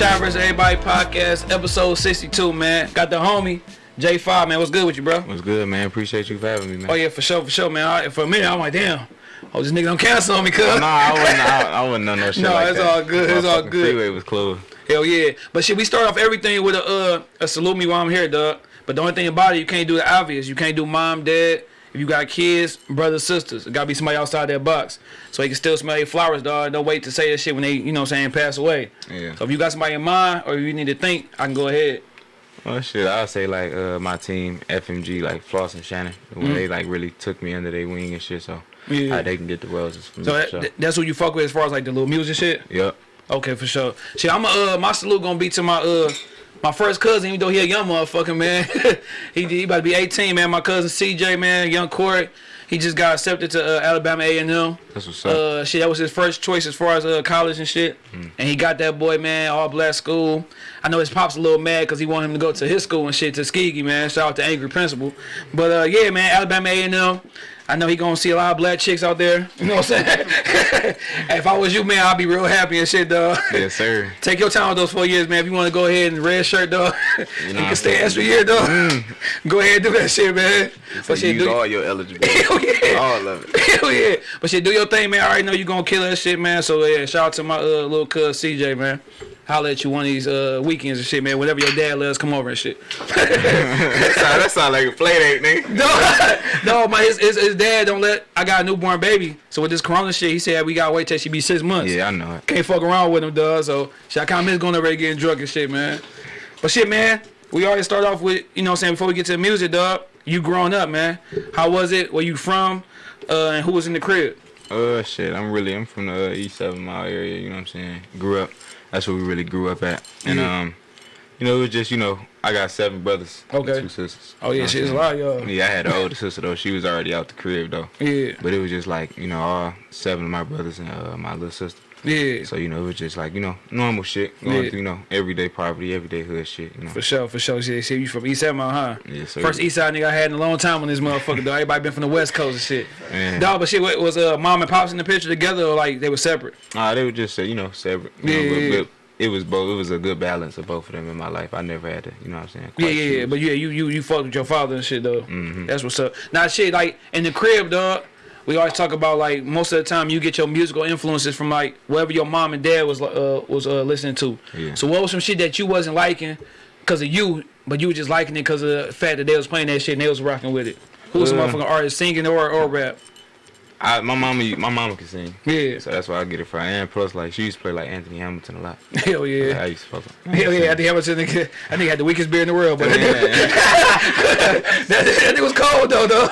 Shot. Vs. Everybody podcast, episode 62, man. Got the homie, J5, man. What's good with you, bro? What's good, man? Appreciate you for having me, man. Oh, yeah, for sure, for sure, man. I, for a minute, I'm like, damn. Oh, this nigga don't cancel on me, cuz. Nah, I wouldn't. I, I wouldn't know no shit No, like it's that. all good, it's all good. Freeway was closed. Hell yeah. But shit, we start off everything with a uh a salute me while I'm here, dog. But the only thing about it, you can't do the obvious. You can't do mom, dad. If you got kids, brothers, sisters, it gotta be somebody outside that box. So you can still smell your flowers, dog. Don't wait to say that shit when they, you know what I'm saying, pass away. Yeah. So if you got somebody in mind or you need to think, I can go ahead. Oh shit, I'll say like uh my team, FMG, like Floss and Shannon, when they like really took me under their wing and shit. So Mm. Yeah. how they can get the roses from So me. that, sure. that's what you fuck with as far as like the little music shit? Yep. Okay, for sure. See, I'm uh my salute gonna be to my uh my first cousin, even though he a young motherfucker, man. he he about to be 18, man. My cousin CJ, man, young Corey. He just got accepted to uh, Alabama A&M. That's what's up. Uh, shit, that was his first choice as far as uh, college and shit. And he got that boy, man, all black school. I know his pop's a little mad because he wanted him to go to his school and shit, Tuskegee, man. Shout out to Angry Principal. But uh, yeah, man, Alabama A&M. I know he gonna see a lot of black chicks out there. You know what I'm saying? if I was you, man, I'd be real happy and shit, dog. yes, sir. Take your time with those four years, man. If you want to go ahead and red shirt, dog, you, know can stay extra year, dog. Go ahead and do that shit, man. So But shit, use do, all your eligibility. Hell yeah. All of it. Hell yeah. But shit, do your thing, man. I already know you gonna kill that shit, man. So yeah, shout out to my uh, little cuz CJ, man. Holla at you one of these uh, weekends and shit, man. Whenever your dad lets come over and shit. that, sound, that sound like a play date, nigga. no, no, my his, his, his dad don't let. I got a newborn baby, so with this Corona shit, he said we gotta wait till she be six months. Yeah, I know it. Can't fuck around with him, dog. So shit, I kind of miss going over there getting drunk and shit, man. But shit, man, we already start off with you know what I'm saying before we get to the music, dog. You growing up, man. How was it? Where you from? Uh, and who was in the crib? Uh, shit, I'm really, I'm from the uh, East Seven Mile area, you know what I'm saying? Grew up, that's where we really grew up at. And, Yeah. um, you know, it was just, you know, I got seven brothers, Okay. two sisters. Oh yeah, she's a lot, y'all. Yeah, I had an older sister, though. She was already out the crib, though. Yeah, But it was just like, you know, all seven of my brothers and uh, my little sister. Yeah. So, you know, it was just like, you know, normal shit. Going Yeah. through, you know, everyday poverty, everyday hood shit, you know. For sure, for sure. Shit, shit, you from East Mile, huh? Sir. First East Side nigga I had in a long time on this motherfucker, though. Everybody been from the West Coast and shit. Man. Dog, but shit, what, was uh, mom and pops in the picture together or like they were separate? Nah, they were just, uh, you know, separate. You Yeah, know, but, yeah, yeah. but it was both. It was a good balance of both of them in my life. I never had to, you know what I'm saying? Yeah, quite yeah, yeah. choose. But yeah, you you you fucked with your father and shit though. Mm -hmm. That's what's up. Now shit, like in the crib, dog. We always talk about like most of the time you get your musical influences from like whatever your mom and dad was uh, was uh, listening to. Yeah. So what was some shit that you wasn't liking because of you, but you were just liking it because of the fact that they was playing that shit and they was rocking with it? Who was some Uh, motherfucking artist singing or or rap? I, my mama, my mama can sing. Yeah. So that's why I get it from. And plus, like she used to play like Anthony Hamilton a lot. Hell Like, yeah. I used to fuck with. Hell yeah, I think Hamilton I think he had the weakest beer in the world, but Yeah, that, that nigga was cold though, though.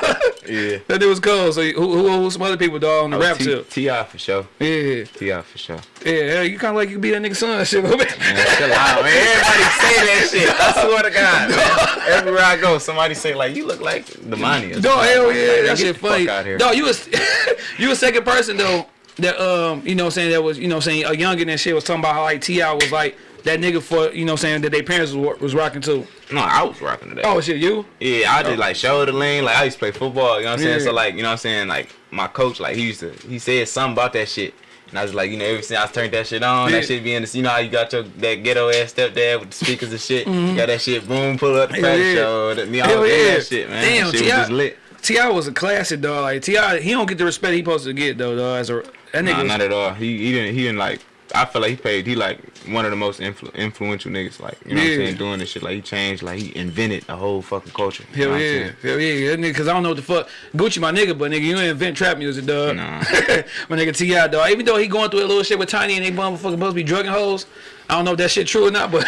yeah. that nigga was cold. So who, who, who some other people dog on the Oh, rap T- tip? Ti for sure. Yeah. Ti for sure. Yeah, hell, you kind of like you be that nigga son shit. Man, chill out, man. Everybody say that shit. I swear to God. Everywhere I go, somebody say like, "You look like the money." No, hell yeah, Like, that shit funny. No, you was you a second person though that um you know saying that was you know saying a youngin and shit was talking about how like Ti was like that nigga for you know saying that their parents was, was rocking too. No, I was rocking today. Oh shit, you? Yeah, I did like shoulder lean. Like I used to play football. You know what I'm saying? Yeah. So like, you know what I'm saying? Like my coach, like he used to, he said something about that shit. And I was like, you know, ever since I turned that shit on, Yeah. that shit be in the, you know how you got your that ghetto ass stepdad with the speakers and shit. You got that shit, boom, pull up the Mm-hmm. Yeah. show. That, me all yeah. that shit, man. Damn, that shit was just lit. Ti was a classic dog. Like Ti, he don't get the respect he supposed to get though. Dog, as a that nigga. Nah, not at all. He he didn't he didn't like. I feel like he paid. He like one of the most influ- influential niggas. Like you know what I'm saying, doing this shit. Like he changed. Like he invented a whole fucking culture. Hell yeah, hell yeah, that nigga. Cause I don't know what the fuck Gucci my nigga, but nigga, you ain't invent trap music, dog. Nah. my nigga Ti, dog. Even though he going through a little shit with Tiny and they motherfucking supposed to be drugging hoes. I don't know if that shit true or not, but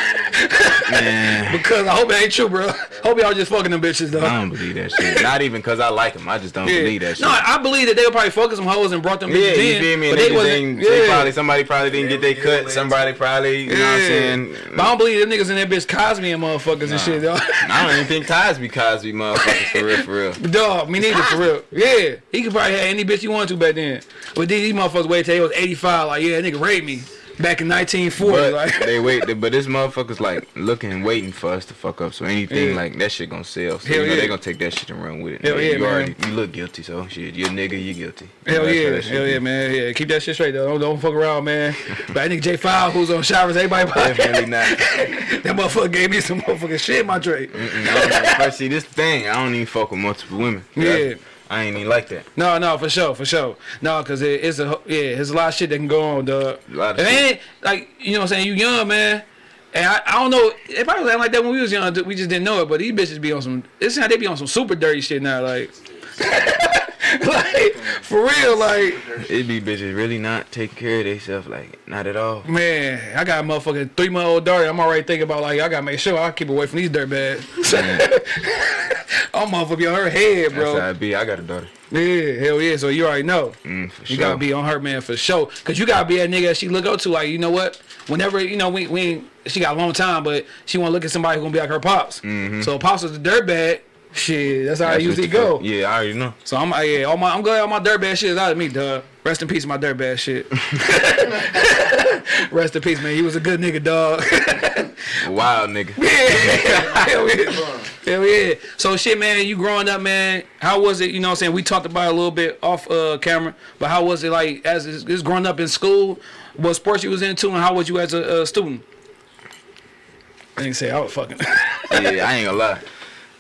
because I hope it ain't true, bro. Hope y'all just fucking them bitches, though. I don't believe that shit. Not even cause I like him. I just don't Yeah. believe that shit. No, I believe that they were probably fucking some hoes and brought them Yeah, bitches you in. feel me? But And they, they just wasn't. Yeah. they probably somebody probably didn't get their cut. Somebody probably, you know what I'm saying? But I don't believe them niggas in that bitch Cosby and motherfuckers and shit, dog. I don't even think Cosby Cosby motherfuckers for real, for real. Dog, me neither for real. Yeah, he could probably have any bitch he wanted to back then. But these these motherfuckers wait till he was 85, like, yeah, that nigga raped me. Back in 1940, But like they wait, but this motherfucker's like looking waiting for us to fuck up. So anything Yeah. like that shit gonna sell. So Hell you know yeah. they gonna take that shit and run with it. Hell Nigga, yeah, you man. already you look guilty, so shit, you a nigga, you guilty. Hell That's yeah, hell yeah, man. Yeah, keep that shit straight though. Don't, don't fuck around, man. But I think J Five, who's on showers, everybody. Definitely not. that motherfucker gave me some motherfucking shit in my tray. Mm-mm, I First, see this thing, I don't even fuck with multiple women. Yeah. I ain't even like that. No, no, for sure, for sure. No, cause it, it's a yeah, there's a lot of shit that can go on, dog. A lot of And like you know what I'm saying. You young man, and I, I don't know. It probably was like that when we was young. We just didn't know it. But these bitches be on some. It's how they be on some super dirty shit now. Like, like for real. Like It be bitches really not taking care of themselves, like not at all. man, I got a motherfucking three month old daughter. I'm already thinking about like I gotta make sure I keep away from these dirt bags. I'm motherfucker be on her head, bro. That's how it be. I got a daughter. Yeah, hell yeah. So you already know. Mm, You sure. gotta be on her man for sure, cause you gotta be that nigga that she look up to. Like you know what? Whenever you know we we ain't- she got a long time, but she wanna look at somebody who gonna be like her pops. So pops is a dirtbag. Shit, that's how I usually go. fuck- Yeah, I already know. So I'm yeah, all my I'm glad all my dirtbag shit is out of me, dog. Rest in peace, my dirtbag shit. Rest in peace, man. He was a good nigga, dog. Wild nigga. yeah, hell yeah. Hell yeah. So shit, man, you growing up, man, how was it, you know what I'm saying? We talked about it a little bit off uh camera, but how was it like as is is growing up in school? What sports you was into and how was you as a, uh student? I didn't say I was fucking. yeah, I ain't gonna lie.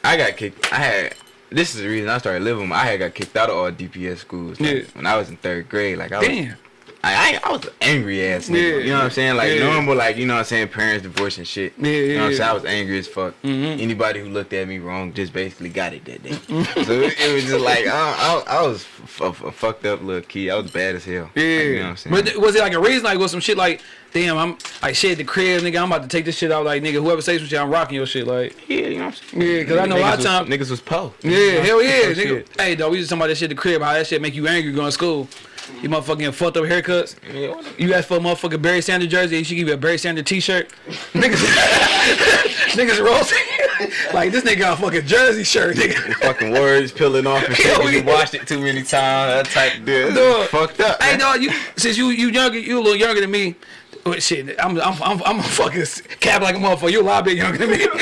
I got kicked. I had. This is the reason I started living. I had got kicked out of all DPS schools. Like, Yeah. When I was in third grade, like I was, Damn. I, I, I was an angry ass nigga. Yeah, you know what I'm saying? Like yeah. normal, like you know what I'm saying, parents divorce and shit. Yeah, You know what I'm saying? I was angry as fuck. Mhm. Anybody who looked at me wrong just basically got it that day. so it, it was just like I, I, I was a fucked up little kid. I was bad as hell. Yeah. Like, you know what I'm saying? But was it like a reason like was some shit like damn I'm like shit the crib nigga I'm about to take this shit out like nigga whoever says some shit I'm rocking your shit like yeah, you know what I'm saying? Yeah, 'cause I know a lot of times- niggas was po. Yeah, hell yeah, Oh, nigga. shit. Hey, though, we just talking about that shit the crib, how that shit make you angry going to school. You motherfucking fucked up haircuts. Yeah, You ask for a motherfucking Barry Sanders jersey, she give you a Barry Sanders t-shirt. Niggas, niggas roasting. like, this nigga got a fucking jersey shirt, nigga. fucking words peeling off and shit. You yeah. watched it too many times. That type of deal. Dog. Fucked up. Hey, man. dog, you, since you you younger, you a little younger than me. Oh, shit, I'm, I'm, I'm, I'm a fucking cap like a motherfucker. You a lot bit younger than me.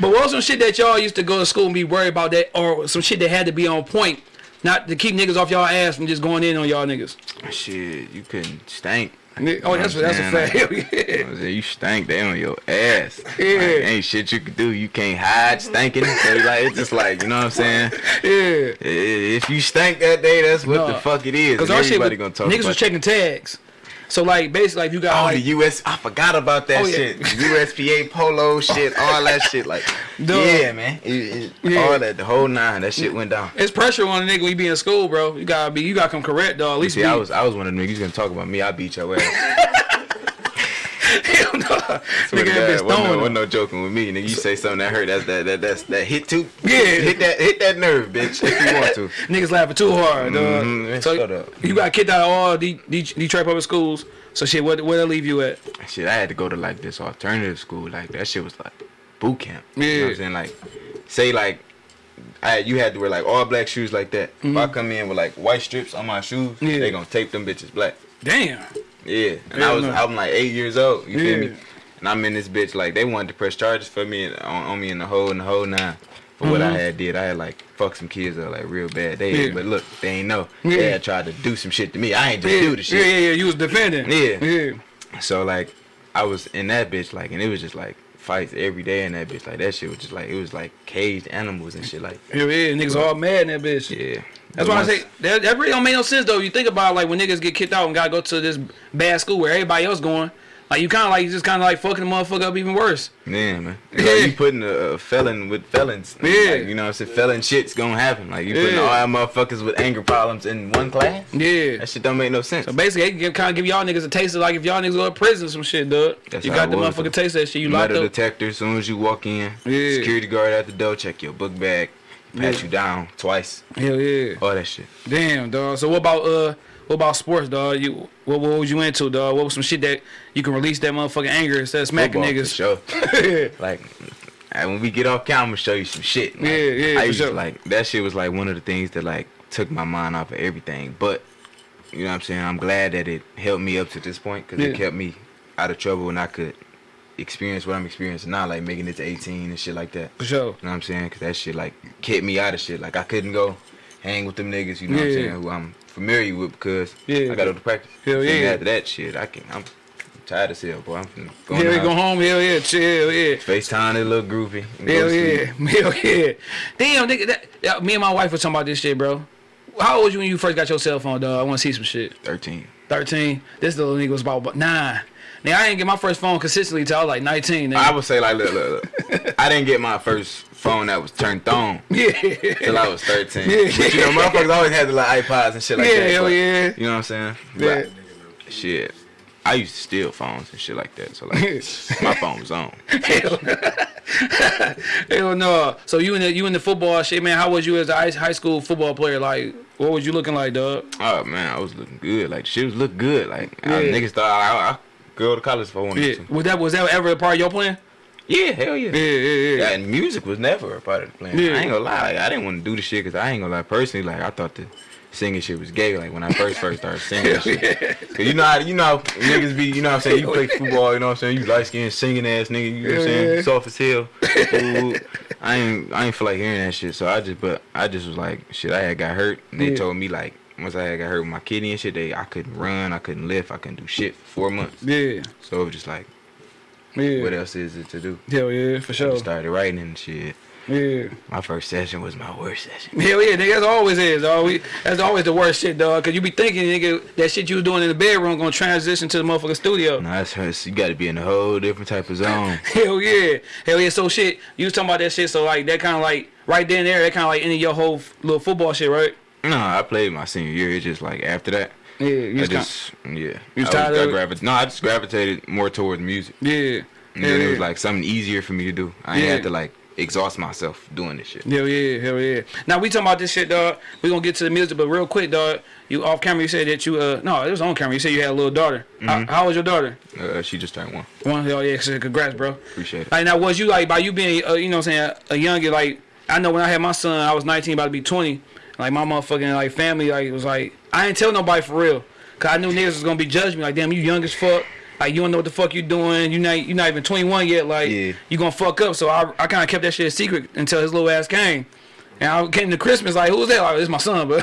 but what was some shit that y'all used to go to school and be worried about that, or some shit that had to be on point, not to keep niggas off y'all ass from just going in on y'all niggas? Shit, you couldn't stank. Ni- Oh, that's know that's a what fact. saying? Hell You know what? You stank, they on your ass. Yeah. Like, ain't shit you can do. You can't hide stinking. So like it's just like, you know what I'm saying? Yeah. If you stank that day, that's what No. the fuck it is. Cause And our shit, everybody was, gonna talk niggas about was checking tags. So like basically, like, if you got Oh, like, the US, I forgot about that Oh, yeah. shit. USPA polo shit, all that shit. Like, Duh. yeah, man. It- it- Yeah. All that, the whole nine, that shit went down. it's pressure on a nigga when you be in school, bro. You gotta be, you gotta come correct, dog. At least See, be, I was, I was one of the niggas gonna talk about me. I beat your ass. hell no. Nigga that bitch wasn't no, throwing. wasn't no joking with me, nigga. You say something that hurt, that's that, that, that's that hit too. Yeah. hit that, hit that nerve, bitch, if you want to. Niggas laughing too hard, dog. Mhm, So shut up. you got kicked out of all D, Detroit public schools. So shit, where where they leave you at? Shit, I had to go to like this alternative school. Like that shit was like boot camp. You know Yeah. what I'm saying? Like, say like, I you had to wear like all black shoes like that. If I come in with like white strips on my shoes, Mm-hmm. Yeah. they gonna tape them bitches black. Damn. Yeah, and Hell I was no. I'm like eight years old. You Yeah. feel me? And I'm in this bitch like they wanted to press charges for me on, on me in the whole in the whole nine. For what I had did, I had like fucked some kids up like real bad. They Mm-hmm. Yeah. but look, they ain't know. Yeah. They had tried to do some shit to me. I ain't just Yeah, do the shit. yeah, yeah, yeah. You was defending. Yeah. Yeah. So like, I was in that bitch like, and it was just like fights every day in that bitch. Like that shit was just like it was like caged animals and shit. Like Hell yeah. Niggas all mad in that bitch. yeah. That's why I say that, that really don't make no sense though. You think about like when niggas get kicked out and gotta go to this bad school where everybody else going. Like you kind of like you just kind of like fucking the motherfucker up even worse. Yeah, man. Yeah. Like, you putting a, a felon with felons. Yeah. Like, you know what I'm saying? Felon shit's gonna happen. Like, you putting Yeah. all our motherfuckers with anger problems in one class? Yeah. That shit don't make no sense. So basically, they can kind of give y'all niggas a taste of like if y'all niggas go to prison or some shit, dog. That's you got the motherfucker taste that shit. You locked up. detector, as soon as you walk in, Yeah. security guard at the door, check your book bag, pat Yeah. you down twice, Hell yeah. all that shit. Damn, dog. So what about uh, what about sports, dog? You what, what was you into, dog? What was some shit that you can release that motherfucking anger instead of smacking Football, for niggas? sure. like and when we get off camera, I'm gonna show you some shit. Like, Yeah, yeah, I used to, sure. like that shit was like one of the things that like took my mind off of everything. But you know what I'm saying. I'm glad that it helped me up to this point because Yeah. it kept me out of trouble and I could experience what I'm experiencing now, like making it to 18 and shit like that. For sure. You know what I'm saying? Cause that shit like kept me out of shit. Like I couldn't go hang with them niggas. You know what I'm saying? Who I'm familiar with because Yeah. I got to practice. Hell And yeah. After that shit, I can't. I'm tired as hell, boy. I'm going go. Hell yeah, go home. Hell yeah, chill. Yeah. FaceTime that little groovy. Hell yeah. Hell yeah. Damn, nigga. That, yeah, me and my wife were talking about this shit, bro. How old was you when you first got your cell phone, dog? I want to see some shit. 13. 13. This little nigga was about nine. Now, I didn't get my first phone consistently till I was like 19. Nigga. I would say like, look, look, look. I didn't get my first phone that was turned on yeah. till I was 13. Yeah. But you know, motherfuckers always had the like iPods and shit like yeah, that. hell but- yeah. You know what I'm saying? Yeah. But, shit. I used to steal phones and shit like that. So like, my phone was on. Hell, hell no. So you in the you in the football shit, man? How was you as a high high school football player? Like, what was you looking like, dog? Oh man, I was looking good. Like shit was look good. Like I, Yeah. niggas thought I, I go to college for I wanted Yeah. Was that was that ever a part of your plan? Yeah, hell yeah. Yeah, yeah, yeah. Yeah, and music was never a part of the plan. Yeah. I ain't gonna lie, like, I didn't want to do the shit because I ain't gonna lie. Personally, like I thought the singing shit was gay. Like when I first first started singing, shit. Cause you know how you know how niggas be. You know what I'm saying. You play football. You know what I'm saying. You light skinned singing ass nigga. You know what I'm saying. yeah. Soft as hell. Ooh, I ain't I ain't feel like hearing that shit. So I just but I just was like shit. I had got hurt. And they Yeah. told me like once I had got hurt with my kidney and shit, they I couldn't run. I couldn't lift. I couldn't do shit for four months. Yeah, So it was just like yeah. what else is it to do? Hell yeah, for sure. started writing and shit. Yeah. My first session was my worst session. Hell yeah, nigga. That's always is, dog. We, that's always the worst shit, dog. Cause you be thinking, nigga, that shit you was doing in the bedroom gonna transition to the motherfucking studio. No, that's that's- you got to be in a whole different type of zone. Hell yeah, hell yeah. So shit, you was talking about that shit. So like that kind of like right then and there, that kind of like ended your whole little football shit, right? no, I played my senior year. It's just like after that, Yeah, you I was kinda- just yeah. You was tired of it? No, I just gravitated more towards music. yeah. And Hell then it was like something easier for me to do. I Yeah. had to like exhaust myself doing this shit. Hell yeah, hell yeah. Now we talking about this shit, dog. We gonna get to the music, but real quick, dog. You off camera, you said that you uh no, it was on camera. You said you had a little daughter. How, how was your daughter? Uh, she just turned one. One, hell yeah, congrats, bro. Appreciate it. Like now, was you like by you being uh, you know what I'm saying a younger like I know when I had my son, I was 19, about to be 20. Like my motherfucking like family like was like I ain't tell nobody for real, cause I knew niggas was gonna be judging me like damn you young as fuck. Like you don't know what the fuck you doing. You not you not even 21 yet. Like Yeah. you gonna fuck up. So I I kind of kept that shit a secret until his little ass came. And I came to Christmas like, who's that? Like, it's my son, but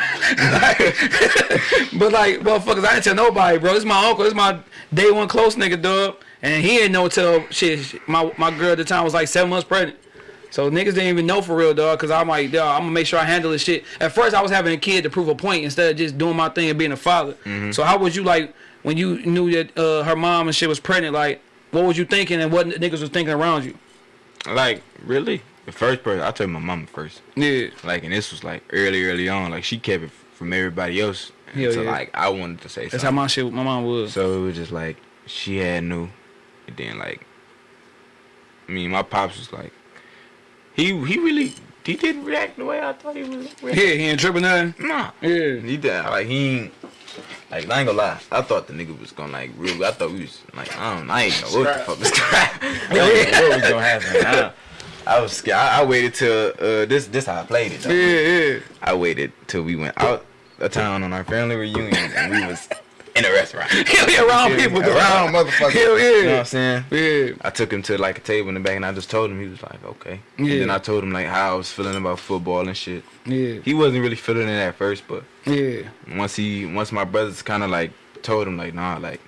but like, motherfuckers, I didn't tell nobody, bro. It's my uncle. It's my day one close nigga, dog. And he didn't know till shit. My my girl at the time was like seven months pregnant. So niggas didn't even know for real, dog. Cause I'm like, dog, I'm gonna make sure I handle this shit. At first, I was having a kid to prove a point instead of just doing my thing and being a father. Mm-hmm. So how was you like when you knew that uh, her mom and shit was pregnant? Like, what was you thinking and what niggas was thinking around you? Like really, the first person I told my mama first. Yeah, Like, and this was like early, early on. Like she kept it from everybody else. Hell so yeah. like I wanted to say that's something. how my shit, my mom was. So it was just like she had knew, and then like, I mean, my pops was like, he he really he didn't react the way I thought he was. Yeah, he ain't tripping nothing. Nah, Yeah. he did like he ain't. Like I ain't gonna lie, I thought the nigga was gonna like real. I thought we was like I don't, I ain't know what the fuck was gonna I what was gonna happen. I, I was scared. I, I waited till uh, this this how I played it. Though. Yeah, yeah. I waited till we went out of town on our family reunion and we was in a restaurant. Hell yeah, around people, dog. Around motherfuckers. Hell yeah. You know what I'm saying? Yeah. I took him to like a table in the back and I just told him he was like, okay. Yeah. And then I told him like how I was feeling about football and shit. Yeah. He wasn't really feeling it at first, but Yeah. once he once my brothers kinda like told him like, nah, like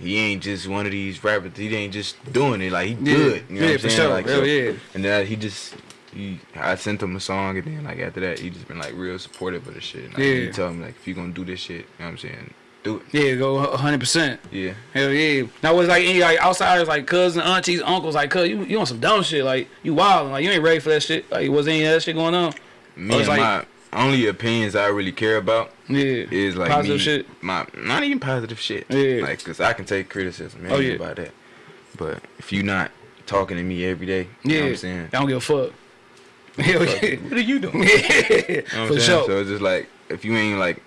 he ain't just one of these rappers. He ain't just doing it. Like he Yeah. good. You know Yeah, what I'm for saying? sure. Like, Hell so- yeah. And then he just he I sent him a song and then like after that he just been like real supportive of the shit. Like, Yeah. He tell me like if you gonna do this shit, you know what I'm saying? Do it. Yeah, go a hundred percent. Yeah. Hell yeah. Now was like any like outsiders like cousins, aunties, uncles, like cuz you you on some dumb shit, like you wild, like you ain't ready for that shit. Like was any of that shit going on? Me and like- my only opinions I really care about Yeah. is like Positive me, shit. My not even positive shit. Yeah. Like, cause I can take criticism. Man, Oh, yeah. about that. But if you not talking to me every day, you Yeah. know what I'm saying? I don't give a fuck. Hell yeah. What are you doing? yeah. You know what I'm For saying? sure. So it's just like if you ain't like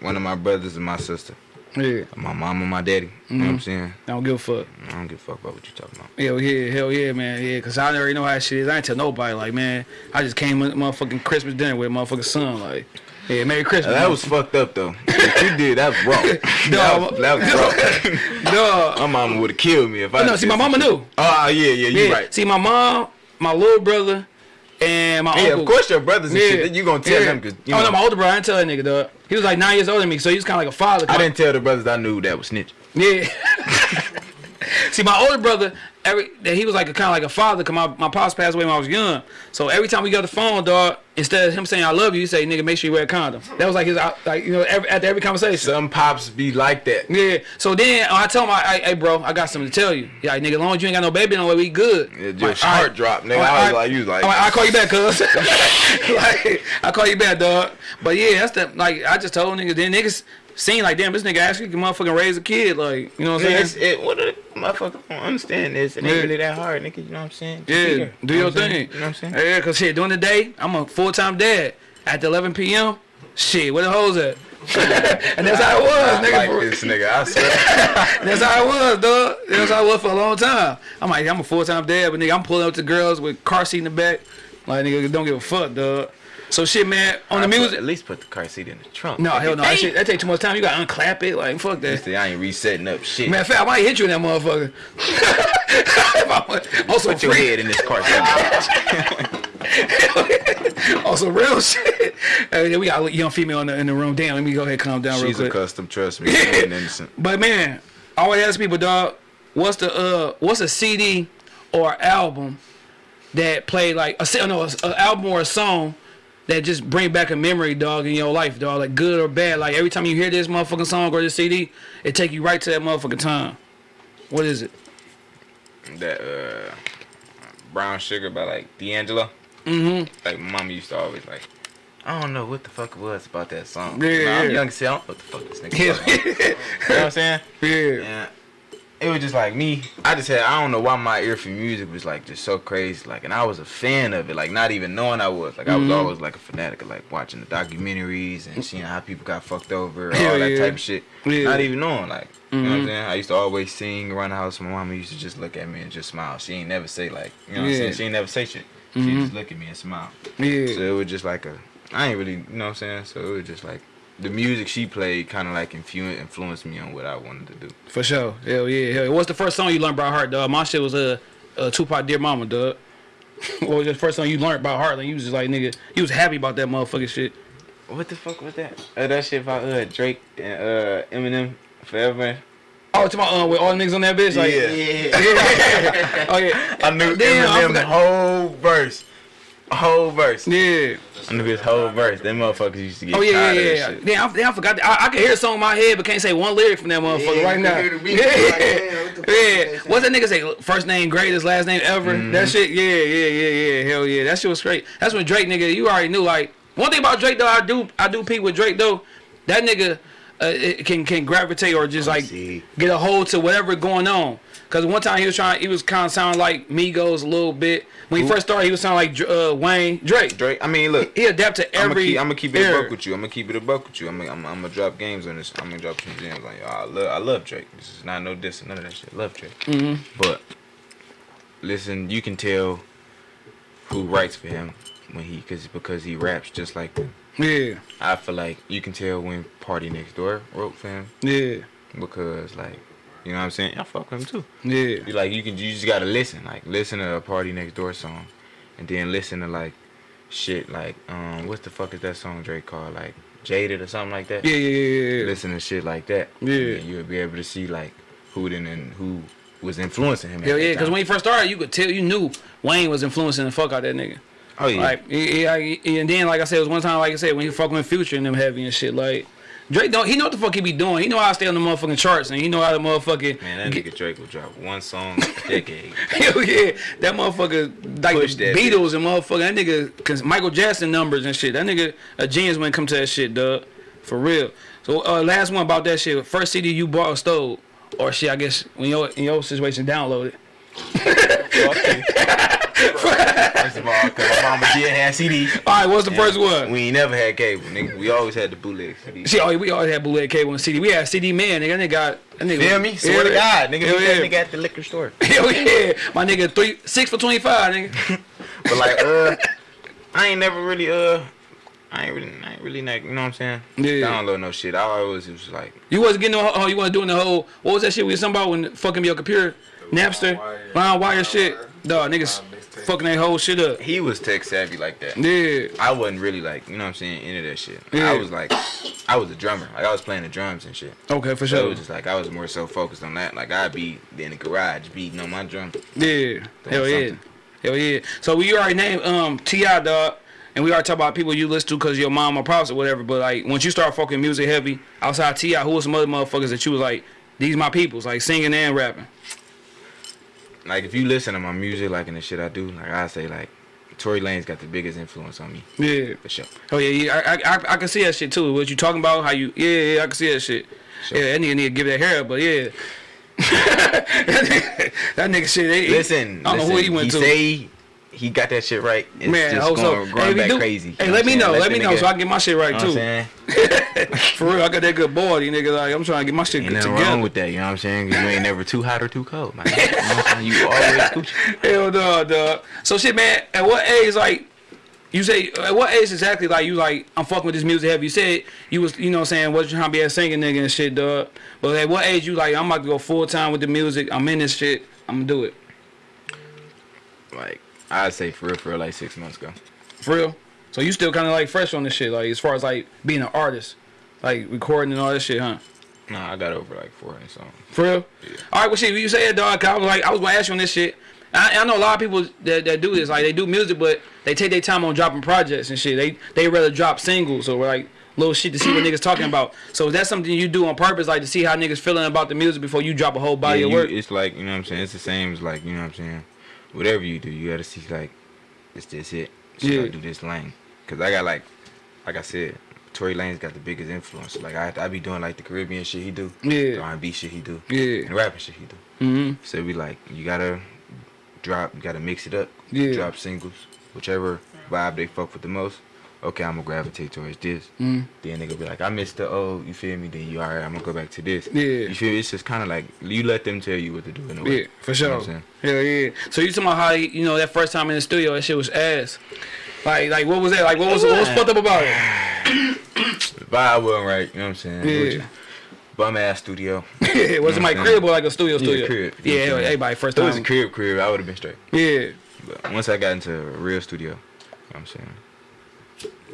one of my brothers and my sister, Yeah. my mom and my daddy. You know what I'm Mhm. saying? I don't give a fuck. I don't give a fuck about what you talking about. Hell yeah, hell yeah, man. Yeah, cause I already know how shit is. I ain't tell nobody. Like, man, I just came with motherfucking Christmas dinner with motherfucking son. Like, Yeah, Merry Christmas. That was fucked up though. What you did that was wrong. No, that was, that was wrong. no. my mama would have killed me if I. No, see, my mama knew. Oh yeah, yeah, you Yeah. right. See, my mom, my little brother, and my Yeah, uncle. of course your brothers and Yeah. shit. You gonna tell Yeah. them because you oh know. no, my older brother. I didn't tell that nigga, though. He was like nine years older than me, so he was kind of like a father. I didn't tell the brothers I knew that was snitch. Yeah. See, my older brother, every that he was like a kind of like a father. Cause my my pops passed away when I was young. So every time we got the phone, dog, instead of him saying I love you, he say nigga make sure you wear a condom. That was like his like you know every, after every conversation. Some pops be like that. Yeah. So then I tell him, I, hey, bro, I got something to tell you. Yeah, like, nigga, as long as you ain't got no baby no way, we good. Yeah, just all heart right. drop, nigga. I was like, you was like, I'll call you back, cuz. like, I'll call you back, dog. But yeah, that's the, like, I just told niggas, then niggas seen like, damn, this nigga actually can motherfucking raise a kid. Like, you know what I'm saying? it's, it, what the motherfuckers don't understand this. It ain't Yeah. really that hard, nigga. You know what I'm saying? Just Yeah, there. do You know your thing. You know what I'm saying? Yeah, cause shit, during the day, I'm a full time dad. After 11 p.m., shit, where the hoes at? and that's how it was, I nigga. like this nigga. I swear. That's how it was, dog. That's how it was for a long time. I'm like, I'm a full time dad, but nigga, I'm pulling up to girls with car seat in the back. Like, nigga, don't give a fuck, dog. So shit, man, on the I put- music. at least put the car seat in the trunk. No, hell no. That shit, that take too much time. You gotta unclap it. Like, fuck that. say I ain't resetting up shit. Matter of fact, I might hit you in that motherfucker. If I- also, Put your free- head in this car seat. Also, real shit. Hey, we got a young female in the, in the room. Damn, let me go ahead and calm down real She's quick. a custom. Trust me. She ain't innocent. But man, I always ask people, dog, what's the uh, what's a CD or album that played like a no, a, a album or a song that just bring back a memory, dog, in your life, dog, like good or bad. Like every time you hear this motherfucking song or this CD, it take you right to that motherfucking time. What is it? That uh, brown sugar by like D'Angelo. Mm-hmm. Like my mama used to always like. I don't know what the fuck it was about that song. Yeah, I'm yeah. young, see, I don't know what the fuck this nigga. Yeah. you know what I'm saying? Yeah. Yeah. It was just like me. I just had I don't know why my ear for music was like just so crazy. Like and I was a fan of it, like not even knowing I was. Like I Mm-hmm. was always like a fanatic of like watching the documentaries and seeing how people got fucked over, all that yeah. type of shit. Yeah. Mm-hmm. Not even knowing, like you know what I'm saying? I used to always sing around the house. My mama used to just look at me and just smile. She ain't never say like you know what I'm saying? She ain't never say shit. She just look at me and smile. Yeah. So it was just like a I ain't really you know what I'm saying? So it was just like the music she played kind of like influ- influenced me on what I wanted to do. For sure. Hell yeah. Hell yeah. What's the first song you learned by heart, dog? My shit was a uh, uh, Tupac Dear Mama, dog. what was the first song you learned by heart? Like you was just like nigga, you was happy about that motherfucking shit. What the fuck was that? Uh, that shit about uh, Drake and uh, Eminem forever. Oh, to my uh, with all the niggas on that bitch, like yeah. oh yeah, I knew Damn, Eminem forgot. whole verse, whole verse. yeah. I knew his whole verse. Them motherfuckers used to get Oh yeah, yeah, tired yeah. of yeah. that I, damn, I forgot. that. I, I can hear a song in my head, but can't say one lyric from that motherfucker Yeah, right now. can hear the beat, Yeah, like, damn, what the fuck yeah. What's that nigga say? First name greatest, last name ever. Mm-hmm. That shit. Yeah, yeah, yeah, yeah. Hell yeah. That shit was straight. That's when Drake, nigga. You already knew. Like one thing about Drake though, I do, I do peep with Drake though. That nigga uh, it can can gravitate or just like see. get a hold to whatever going on. Cause one time he was trying, he was kind of sounding like Migos a little bit. When he first started, he was sounding like uh, Wayne Drake. Drake. I mean, look. He adapt to I'm gonna every. I'ma keep it a buck with you. I'm gonna keep it a buck with you. I'm gonna, I'm, I'm gonna drop games on this. I'm gonna drop some gems on y'all. I love, I love Drake. This is not no diss, none of that shit. love Drake. Mm-hmm. But listen, you can tell who writes for him when he, cause because he raps just like them. Yeah, I feel like you can tell when PartyNextDoor wrote for him yeah, because like, you know what I'm saying? I fuck with him too. yeah. You like you can you just gotta listen like listen to a PartyNextDoor song, and then listen to like shit like um what the fuck is that song Drake called like Jaded or something like that. Yeah, yeah, yeah, yeah. Listen to shit like that. Yeah. and you'll be able to see like who then and who was influencing him. Hell yeah, because when he first started, you could tell, you knew Wayne was influencing the fuck out of that nigga. oh yeah, Like, he- he- and then like I said, it was one time, like I said, when he fucking with Future and them heavy and shit. Like Drake don't, he know what the fuck he be doing. He know how to stay on the motherfucking charts, and he know how to motherfucking. man, that get- nigga Drake will drop one song a decade. Hell yeah, that motherfucker like Push the that Beatles and motherfucker. That nigga, cause Michael Jackson numbers and shit. That nigga a genius when it come to that shit, dog. For real. So uh, last one about that shit. First CD you bought or stole, or shit. I guess when your in your situation downloaded. First of all, cause my mama did have CD. All right, what's the first one? We ain't never had cable, nigga. We always had the bootleg CD. See, oh, we always had bootleg cable and CD. We had CD man, nigga. That nigga got that nigga. Feel me? Swear to God, nigga. Hell Hell yeah. nigga at the liquor store. Hell yeah, my nigga three six for twenty five, nigga. But like, uh, I ain't never really uh I ain't really, I ain't really like, you know what I'm saying? Yeah. Download no shit. I always was like, You wasn't getting no. Oh, you wasn't doing the whole. What was that shit we was talking about when fucking your computer, Napster, wire. LimeWire shit. wire. Dog, niggas Line mixtape. Fucking that whole shit up. he was tech savvy like that. Yeah. I wasn't really like, you know what I'm saying, into that shit. Yeah. I was like, I was a drummer. Like I was playing the drums and shit. Okay, for So it sure. was just like I was more so focused on that. Like I'd be in the garage beating on my drum. Yeah. Hell yeah. Hell yeah. So we already named um Ti dog, and we already talk about people you listen to because your mom or pops or whatever. But like once you start fucking music heavy outside Ti, who was some other motherfuckers that you was like, these my peoples, like singing and rapping. Like if you listen to my music, like in the shit I do, like I say like Tory Lanez got the biggest influence on me Yeah. for sure. Oh yeah, yeah. I, I I can see that shit too. What you talking about? How you? Yeah, yeah. I can see that shit. Sure. Yeah, that nigga need to give that hair up, but yeah. that, nigga, that nigga shit. They, Listen, I don't know listen, who he went he to. say he got that shit right. It's Man, just hope so. going, Hey, going back do- crazy. Hey, let me know. I'm Let me know so I can get my shit right You know too. For real, I got that good body, nigga. Like I'm trying to get my shit Ain't together. wrong with that, you know what I'm saying? you ain't never too hot or too cold, man. You know what I'm saying? You always Gucci. Hell no, dog. So shit, man. At what age, like, you say, at what age exactly, like, you like, I'm fucking with this music heavy? You said you was, you know, what I'm saying, was trying to be a singing nigga and shit, dog. But at what age you like, I'm about to go full time with the music. I'm in this shit. I'm gonna do it. Like, I'd say for real, for real, like six months ago. For real. So you still kind of like fresh on this shit, like as far as like being an artist, like recording and all that shit, huh? Nah, I got over like 400 songs. For real? Yeah. All right, well, shit, you say it, dog. 'cause I was like, I was gonna ask you on this shit. I, I know a lot of people that, that do this, like they do music, but they take their time on dropping projects and shit. They they rather drop singles or like little shit to see what niggas talking about. So is that something you do on purpose, like to see how niggas feeling about the music before you drop a whole body Yeah, of you- work? it's like, you know what I'm saying? It's the same as like, you know what I'm saying? Whatever you do, you gotta see like, is this it? Should Yeah. I do this lane? Cause I got like, like I said, Tory Lanez got the biggest influence. Like I, I be doing like the Caribbean shit he do, the Yeah, R&B shit he do, yeah, and rapping shit he do. mm-hmm. So it be like, you gotta drop, you gotta mix it up, Yeah. drop singles, whichever vibe they fuck with the most. Okay, I'm gonna gravitate towards this. mm Then they gonna be like, I missed the old, you feel me? Then you alright, I'm gonna go back to this. Yeah. You feel It's just kind of like you let them tell you what to do in a way. yeah, for You know sure. saying? Hell yeah. So you talking about how you know that first time in the studio, that shit was ass. Like, like what was that? Like, what was what was fucked up about it? The vibe wasn't right, you know what I'm saying? Yeah. Bum ass studio. Yeah, it was it my Yeah. crib or like a studio studio? Yeah, crib. Yeah, You know what I'm saying? everybody first If it was a crib crib, I would have been straight. Yeah, But once I got into a real studio, you know what I'm saying?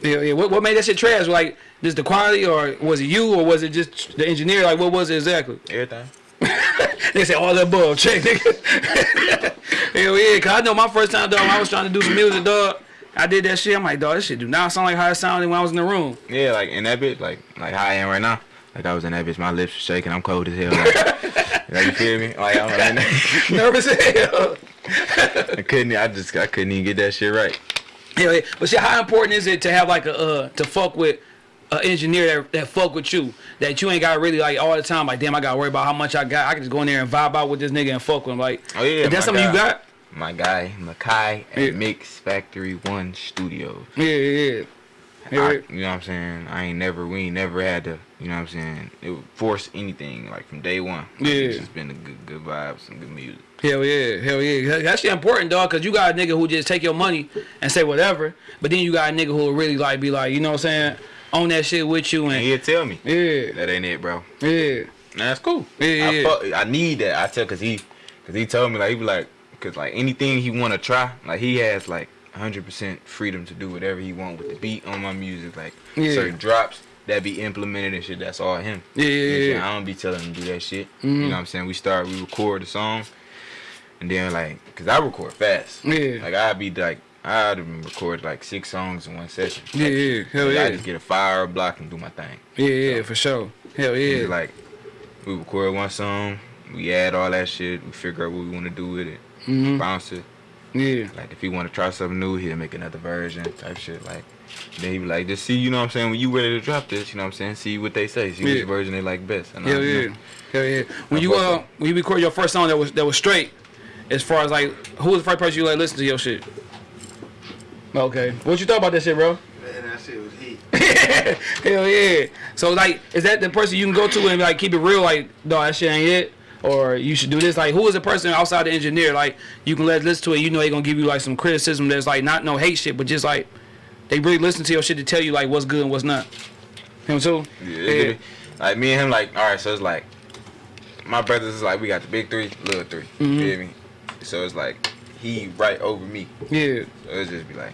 Yeah, yeah. What, what made that shit trash? Like, just the quality, or was it you, or was it just the engineer? Like, what was it exactly? Everything. They said all the above. Check, nigga. Hell yeah, cause I know my first time, dog. I was trying to do some music, dog. I did that shit. I'm like, dog, this shit do not sound like how it sounded when I was in the room. Yeah, like in that bitch, like like how I am right now. Like I was in that bitch, my lips were shaking, I'm cold as hell. Like, like you feel me? Like I'm, I, Nervous as hell. I couldn't, I just, I couldn't even get that shit right. But see, how important is it to have like a uh, to fuck with an engineer that, that fuck with you? That you ain't got really like all the time like damn I gotta worry about how much I got. I can just go in there and vibe out with this nigga and fuck with him like Oh yeah, is that my something you got. My guy Makai at Yeah. Mix Factory One Studios. yeah yeah yeah I, you know what I'm saying? I ain't never, we ain't never had to, you know what I'm saying? It would force anything like from day one. Yeah. It's just been a good, good vibes and good music. hell yeah hell yeah That's shit important dog cause you got a nigga who just take your money and say whatever but then you got a nigga who will really like be like you know what I'm saying on that shit with you And and he'll tell me yeah that ain't it, bro. yeah Nah, that's cool. Yeah, I, yeah. I need that. I tell cause he, cause he told me like he be like, cause like anything he wanna try, like he has like 100% freedom to do whatever he want with the beat on my music, like Yeah. certain drops that be implemented and shit. That's all him. Yeah, yeah, You know yeah? I don't be telling him to do that shit. Mhm. You know what I'm saying? We start, we record the song, and then like, cause I record fast. Yeah. Like I'd be like, I'd record like six songs in one session. yeah yeah hell Like, I just get a fire block and do my thing. yeah yeah for sure hell Yeah. yeah Like we record one song, we add all that shit, we figure out what we want to do with it, Mhm. bounce it. Yeah Like if he want to try something new, he'll make another version type shit. Like then he be like, just see, you know what I'm saying? When you ready to drop this, you know what I'm saying? See what they say, see Yeah. which version they like best. And I- Hell you yeah, know, hell yeah. When I you uh with when you record your first song that was that was straight, as far as like who was the first person you like listen to your shit? Okay, what you thought about that shit, bro? Man, that shit was heat. Hell yeah. So like, is that the person you can go to and like keep it real? Like, no, that shit ain't it. Or you should do this. Like, who is the person outside the engineer? Like, you can let listen to it. You know they gonna give you like some criticism that's like not no hate shit, but just like they really listen to your shit to tell you like what's good and what's not. Him too. Yeah, be- Like me and him, like all right. So it's like my brothers is like we got the big three, little 3 Mm-hmm. You feel me? So it's like he right over me. Yeah. So it's just be like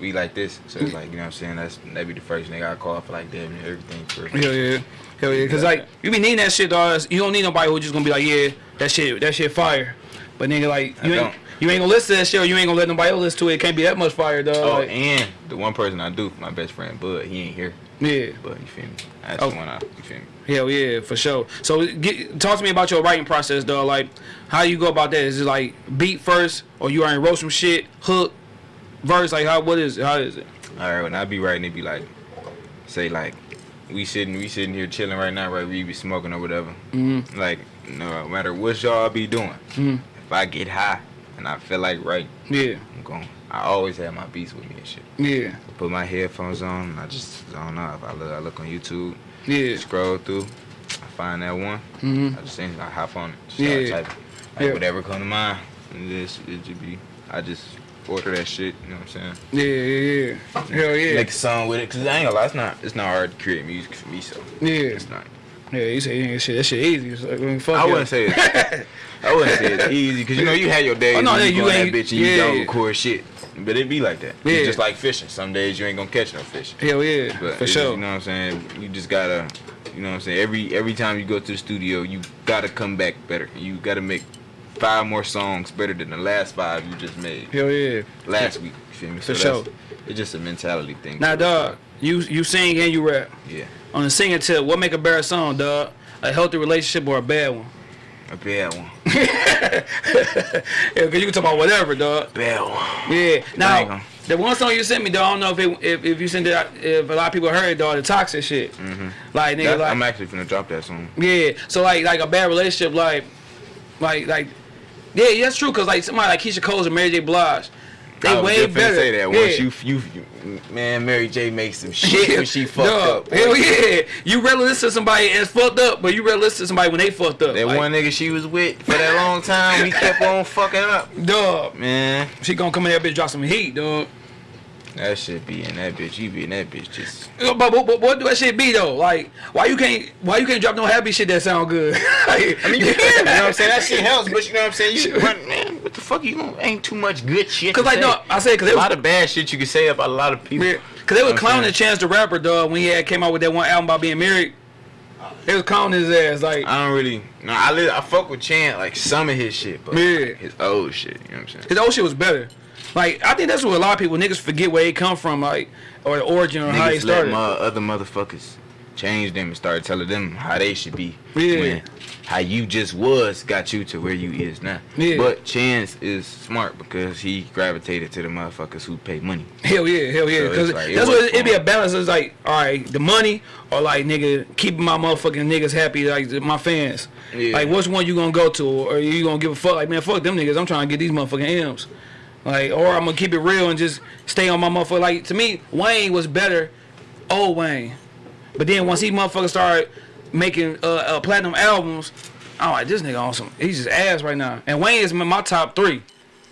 we like this. So it's like you know what I'm saying. That's that be the first nigga I call for like damn everything. For Hell yeah. Hell yeah. Cause like you be needing that shit, dog. You don't need nobody who just gonna be like, yeah, that shit, that shit fire. But nigga, like you ain't, you ain't gonna listen to that shit, or you ain't gonna let nobody else listen to it. It can't be that much fire, dog. Oh, Like, and the one person I do, my best friend Bud, he ain't here. yeah. But you feel me? That's Oh. the one I. You feel me? Hell yeah, for sure. So get, talk to me about your writing process, though. Like, how you go about that? Is it like beat first, or you already wrote some shit, hook, verse? Like, how? what is how is it? All right, when I be writing, it be like, say like, we sitting, we sitting here chilling right now, right? We be smoking or whatever. Mm-hmm. Like, no matter what y'all be doing, Mhm. if I get high and I feel like right, Yeah, I'm going. I always have my beats with me and shit. yeah, Put my headphones on, and I just zone. If I look, I look on YouTube, yeah. scroll through, I find that one. Mm-hmm. I just think I hop on it, Yeah. typing. Like Yeah. whatever come to mind, and this it just be. I just order that shit. You know what I'm saying? Yeah, yeah, yeah. Hell yeah. make a song with it. Cause I ain't gonna lie, it's not it's not hard to create music for me. So yeah. it's not. Yeah, you say yeah, shit, that shit easy. It's like, I mean, fuck I wouldn't say it's, I wouldn't say it's easy. Cause you know you had your days Oh, no, when yeah, you, you go in that ain't- bitch and you yeah. don't record shit. But it be like that. Yeah. It's just like fishing. Some days you ain't gonna catch no fish. Hell yeah, But for it's- sure. You know what I'm saying? You just gotta. You know what I'm saying? Every every time you go to the studio, you gotta come back better. You gotta make five more songs better than the last five you just made Hell yeah. last week. You feel me? For that's- sure. It's just a mentality thing. Now, dog, you you sing and you rap. Yeah. On the singing tip, what make a better song, dog? A healthy relationship or a bad one? A bad one. Yeah, cause you can talk about whatever, dog. Bad one. Yeah. Now, the one song you sent me, dog, I don't know if it, if, if you sent it, if a lot of people heard it, dog, the toxic shit. Mm-hmm. Like nigga, That- like I'm actually finna drop that song. yeah. So like like a bad relationship, like like like yeah, yeah, that's true. Cause like somebody like Keyshia Cole and Mary J. Blige, they I was way better. say that yeah. once you, you, you, man, Mary J makes some shit when she fucked Dog, up. boy. Hell yeah. You rather listen to somebody as fucked up, but you rather listen to somebody when they fucked up. That like, one nigga she was with for that long time, we kept on fucking up. Dog. Man, She gonna come in there, bitch, drop some heat, dog. That shit be in that bitch. You be in that bitch just. Uh, but, but, but what do that shit be though? Like, why you can't why you can't drop no happy shit that sound good? I I mean, you can, you know what I'm saying? That shit helps, but you know what I'm saying? You run, man, what the fuck? You don't, ain't too much good shit. Cause like say. no, I said cause a they lot of bad shit you can say about a lot of people. yeah, cause they was clowning. Chance the Rapper, dog, when he had came out with that one album about being married. They was clowning his ass like, I don't really. No, I li- I fuck with Chan like some of his shit, but Yeah. his old shit. You know what I'm saying? his old shit was better. Like I think that's what a lot of people niggas forget where they come from, like or the origin or how they Niggas let my other motherfuckers change them and start telling them how they should be. Yeah. When how you just was got you to where you is now. Yeah. But Chance is smart because he gravitated to the motherfuckers who pay money. Hell yeah, hell yeah. So like, that's what for it be a balance. It's like, all right, the money or like nigga keeping my motherfucking niggas happy, like my fans. Yeah. Like, which one you gonna go to, or you gonna give a fuck? Like, man, fuck them niggas. I'm trying to get these motherfucking M's. Like, or I'm gonna keep it real and just stay on my motherfucker. Like to me, Wayne was better, old Wayne. But then once he motherfucker started making uh, uh, platinum albums, I'm like, this nigga awesome. He's just ass right now. And Wayne is my top three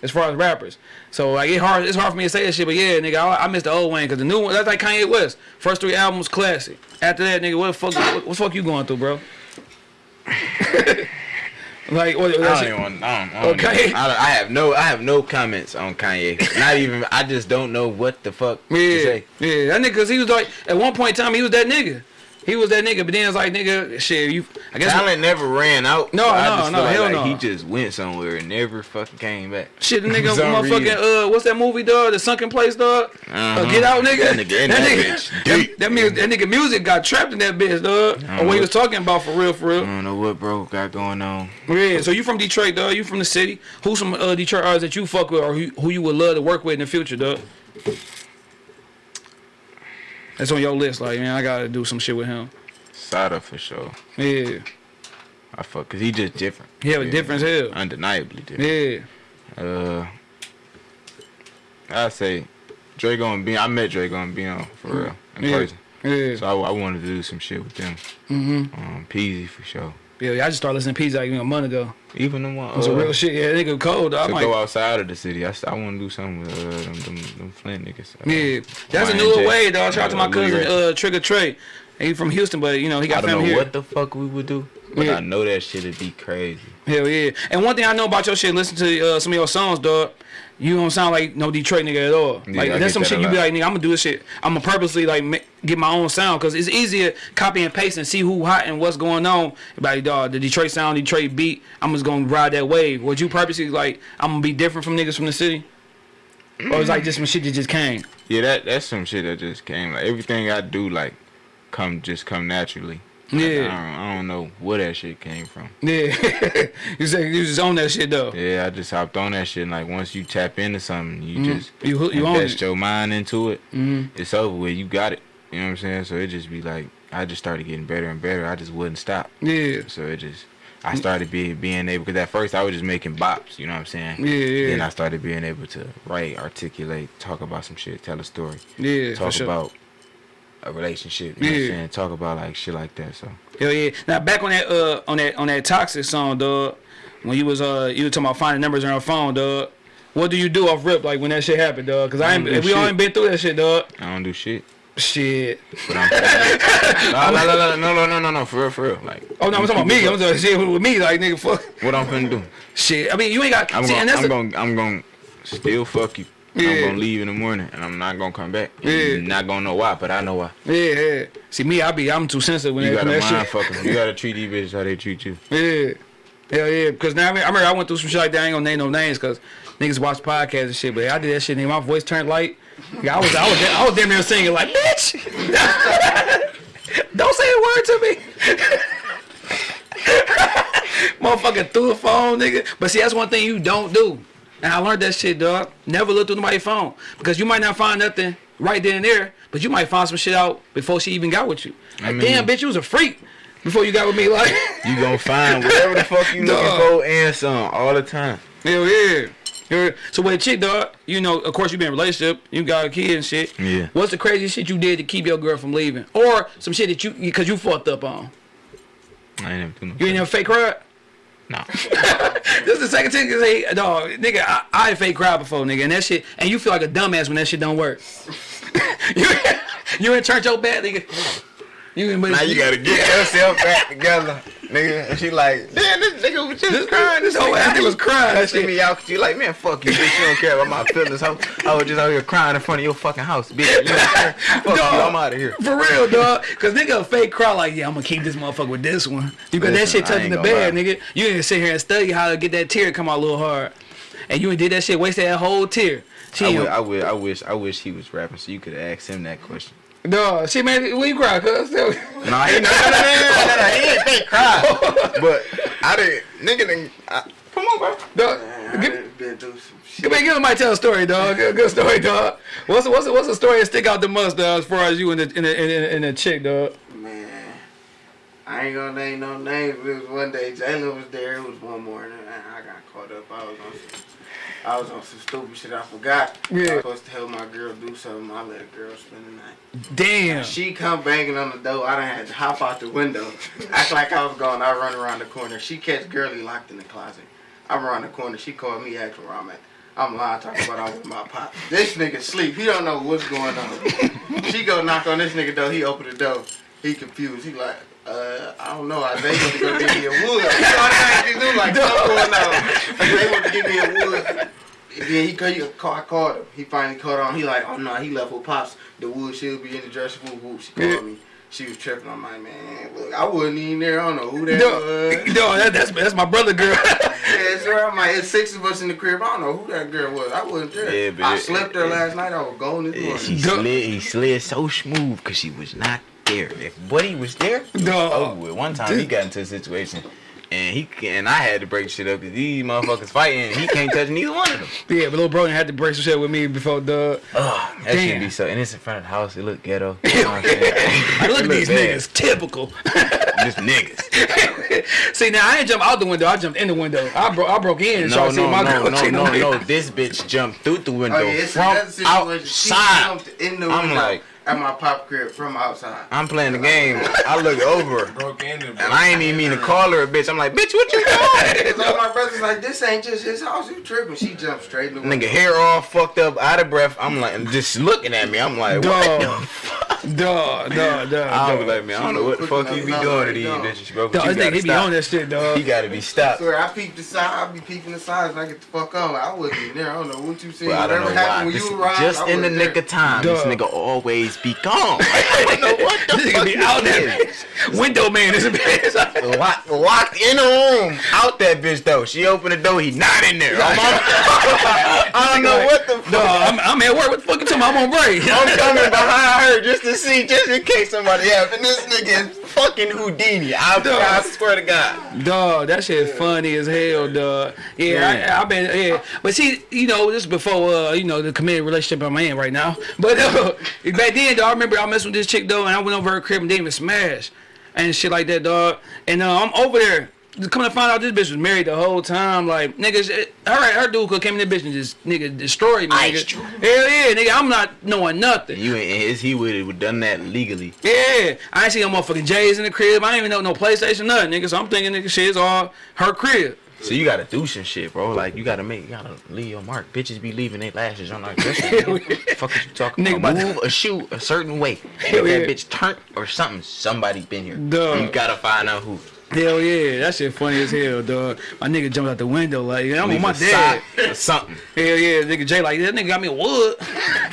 as far as rappers. So like it hard, it's hard for me to say that shit. But yeah, nigga, I, I miss the old Wayne because the new one that's like Kanye West. First three albums classic. After that, nigga, what the fuck? What, what the fuck you going through, bro? like what? I don't even want. I, don't, I, don't Okay. even- I, don't- I have no. I have no comments on Kanye. Not even. I just don't know what the fuck to say. yeah, that nigga, cause he was like at one point in time he was that nigga. He was that nigga, but then it's like nigga, shit, you. I guess Talent never ran out. No, I no, just no, feel hell like no. He just went somewhere and never fucking came back. Shit, the nigga, For some motherfucking, uh, what's that movie, dog? The Sunken Place, dog? Uh, Uh-huh. Get Out, nigga. That nigga in that bitch that, that, mu- that nigga music got trapped in that bitch, dog. Or what he was talking about for real, for real. I don't know what bro got going on. Yeah, so you from Detroit, dog? You from the city? Who's some uh, Detroit artists that you fuck with or who, who you would love to work with in the future, dog? That's on your list, like, man, I gotta do some shit with him. Sada for sure. Yeah. I fuck, cause he just different. He have a difference different hell. Undeniably different. Yeah. Uh, I say Drego and Beno. I met Drego and Beno for real in Yeah. person. Yeah. So I, I wanted to do some shit with them. Mm-hmm. Um, Peezy for sure. Yeah, I just started listening to Peezy like know, a month ago. Even the one. It was a uh, real shit. Yeah, nigga cold. I to might. go outside of the city. I, I want to do something with uh, them, them, them Flint niggas. Uh, Yeah, that's a YN Jay. new way, dog. Shout out to my Uh, cousin, uh, Trigger Trey. He from Houston, but you know he I got don't know here. what the fuck we would do, but Yeah. I know that shit'd be crazy. Hell yeah. And one thing I know about your shit, listen to uh, some of your songs, dog. You don't sound like no Detroit nigga at all. Yeah, like I that's some that shit you be like, nigga, I'm gonna do this shit. I'm gonna purposely like get my own sound because it's easier copy and paste and see who hot and what's going on. Like dog, the Detroit sound, Detroit beat. I'm just gonna ride that wave. Would you purposely like I'm gonna be different from niggas from the city? Or it's like just some shit that just came. Yeah, that that's some shit that just came. Like everything I do, like come just come naturally. Yeah. I don't, I don't know where that shit came from. Yeah, you say you just own that shit though. Yeah, I just hopped on that shit. And like once you tap into something, you Mhm. just You you invest your mind into it. Mhm. It's over with. You got it. You know what I'm saying? So it just be like I just started getting better and better. I just wouldn't stop. Yeah, So it just I started being being able because at first I was just making bops. You know what I'm saying? yeah, yeah, Then I started being able to write, articulate, talk about some shit, tell a story, yeah. talk sure. About a relationship. You know what Yeah. I'm saying? Talk about like shit like that. So Hell yeah. Now back on that uh on that on that toxic song, dog. When you was uh you were talking about finding numbers on your phone, dog. What do you do off rip like when that shit happened, dog? Cause I ain't, we all ain't been through that shit, dog. I don't do shit. Shit. But I'm no, no, no, no, no, no, no, no, for real, for real. Like, Oh no, I'm talking about me. I'm talking shit with me, like nigga, fuck. what I'm finna do? Shit. I mean, you ain't got. I'm see, and gonna, that's I'm the- gonna, I'm gonna still fuck you. Yeah. I'm gonna leave in the morning, and I'm not gonna come back. Yeah. You're not gonna know why, but I know why. Yeah, yeah. See me, I be I'm too sensitive when You that, gotta when that mind shit. fuck 'em. You gotta treat these bitches how they treat you. Yeah. Hell yeah. Because now I, mean, I remember I went through some shit like that. I ain't gonna name no names because niggas watch podcasts and shit. But I did that shit and my voice turned light. Yeah, I was I was I was damn near singing like bitch. Don't say a word to me. Motherfucker through a phone, nigga. But see, that's one thing you don't do. And I learned that shit, dog. Never look through nobody's phone. Because you might not find nothing right then and there, but you might find some shit out before she even got with you. Like, I mean- damn, bitch, you was a freak before you got with me. Like, You gonna find whatever the fuck you looking Dog. for and some all the time. Hell yeah. Yeah. So with a chick, dog, you know, of course you been in a relationship, you got a kid and shit. Yeah. What's the craziest shit you did to keep your girl from leaving? Or some shit that you, because you fucked up on? I ain't never do no. You ain't never fake cry? Nah. This is the second thing say, dog, nigga, I, I fake cry before, nigga, and that shit, and you feel like a dumbass when that shit don't work. you, you in church your bad, nigga. You in, Now you gotta get yourself back together, nigga. And she like, damn, this nigga was just This- crying. this whole ass was crying, That that shit. me out. She like, man, fuck you, bitch. You don't care about my feelings. Ho. I was just out here crying in front of your fucking house, bitch. You don't care. Fuck you. I'm out of here. For real, dog. Cause nigga a fake cry like, yeah, I'm gonna keep this motherfucker with this one. You got that shit touching the bed, lie. nigga. You ain't sit here and study how to get that tear come out a little hard. And you ain't did that shit, wasted that whole tear. I, ain't, would, I, would, I wish, I wish he was rapping so you could ask him that question. Dog, she made when you cry, cuz. No, he, no, no, no, no, no, no, no, he didn't fake cry. But I didn't, nigga, didn't, I, come on, bro. Dog, Man, give, done been through some shit. give me, give me, tell a story, dog. Good, good story, dog. What's what's what's a story that stick out the most, dog, as far as you and the in the in the, in the chick, dog? Man, I ain't gonna name no names. It was one day Jalen was there. It was one morning, and I got caught up. I was on some, I was on some stupid shit. I forgot. I Yeah. was supposed to help my girl do something. I let a girl spend the night. Damn. She come banging on the door. I done had to hop out the window, act like I was gone. I run around the corner. She catch girly locked in the closet. I'm around the corner. She called me, asking where I'm at. I'm lying, talking about I'm with my pop. This nigga sleep. He don't know what's going on. she go knock on this nigga door. He open the door. He confused. He like, uh, I don't know. I they want to give me a wood. You know what he do? Like, something going on. They want to give me a wood. Then he, he call, I called him. He finally called on. He like, oh no, he left with pops. The wood she'll be in the dresser. Whoop whoop. She called me. She was tripping. I'm like, man, look, I wasn't even there. I don't know who that Dog, was. dog, that, that's that's my brother, girl. Yeah, sir. I'm like, it's six of us in the crib. I don't know who that girl was. I wasn't there. Yeah, but I it- slept there last night. I was gone this Yeah, morning. she slid, he slid so smooth because she was not there. If Buddy was there, it was Dog. over with. One time he got into a situation and he and I had to break shit up because these motherfuckers fighting. and He can't touch neither one of them. yeah, but little bro had to break some shit with me before, dog. Ugh, that Damn. should be so. And it's in front of the house. It look ghetto. You know what I'm saying? Like, look at these bad. niggas, typical. Just niggas. See, now I ain't jump out the window. I jumped in the window. I broke. I broke in. and No, see no, my no, girl no, no, no. This bitch jumped through the window Oh yeah, it's from another situation. She outside. jumped in the I'm window. like, at my pop crib from outside. I'm playing the game. I look over, Broke in and I ain't even mean to call her a bitch. I'm like, bitch, what you doing? So my brother's like, this ain't just his house. You tripping? She jumped straight in the Nigga, hair all fucked up, out of breath. I'm like, just looking at me. I'm like, what Dog. the fuck? Dog, dog, dog. I was dog. like, man, I don't know what the fuck you be doing to these Dog. bitches, bro. But Dog, you this nigga, he be on stop. that shit, dog. He gotta be I stopped. swear, I peeped the side. I be peeping the sides when I get the fuck on. I wasn't there. I don't know what you seen. Well, I don't know Whatever happened why. when This- you arrived, just I in the wasn't nick of time, this nigga always be gone. I don't know what the This fuck nigga be out there. is. Window man is a bitch. Locked, locked in a room. Out that bitch though. She opened the door. He not in there. I'm on- I don't know what the fuck. Dog, I'm, I'm at work. What the fuck you talking about? I'm on break. I'm coming behind her just to see, just in case somebody have. And this nigga is fucking Houdini. I, I swear to God. Dog, that shit funny as hell, dog. Yeah, Yeah. I, I been yeah, but see, you know, this is before uh, you know, the committed relationship I'm in right now. But uh, back then, dog, I remember I messed with this chick though, and I went over her crib and they even smash and shit like that, dog. And uh, I'm over there. Just coming to find out, this bitch was married the whole time. Like niggas, it, her her dude could came in the bitch and just nigga destroyed me. Nigga. Hell yeah, nigga. I'm not knowing nothing. You ain't his. He would have done that legally. Yeah, I ain't see no motherfucking J's in the crib. I ain't even know no PlayStation, nothing, nigga. So I'm thinking, nigga, shit is all her crib. So you gotta do some shit, bro. Like you gotta make, you gotta leave your mark. Bitches be leaving their lashes on our dresser. Fuck is you talking Nigga, about? Move a shoe a certain way. If that bitch turned or something, somebody been here. Duh. You gotta find out who. Hell yeah, that shit funny as hell, dog. My nigga jumped out the window like I'm on my dad. something. Hell yeah, nigga Jay like that nigga got me wood.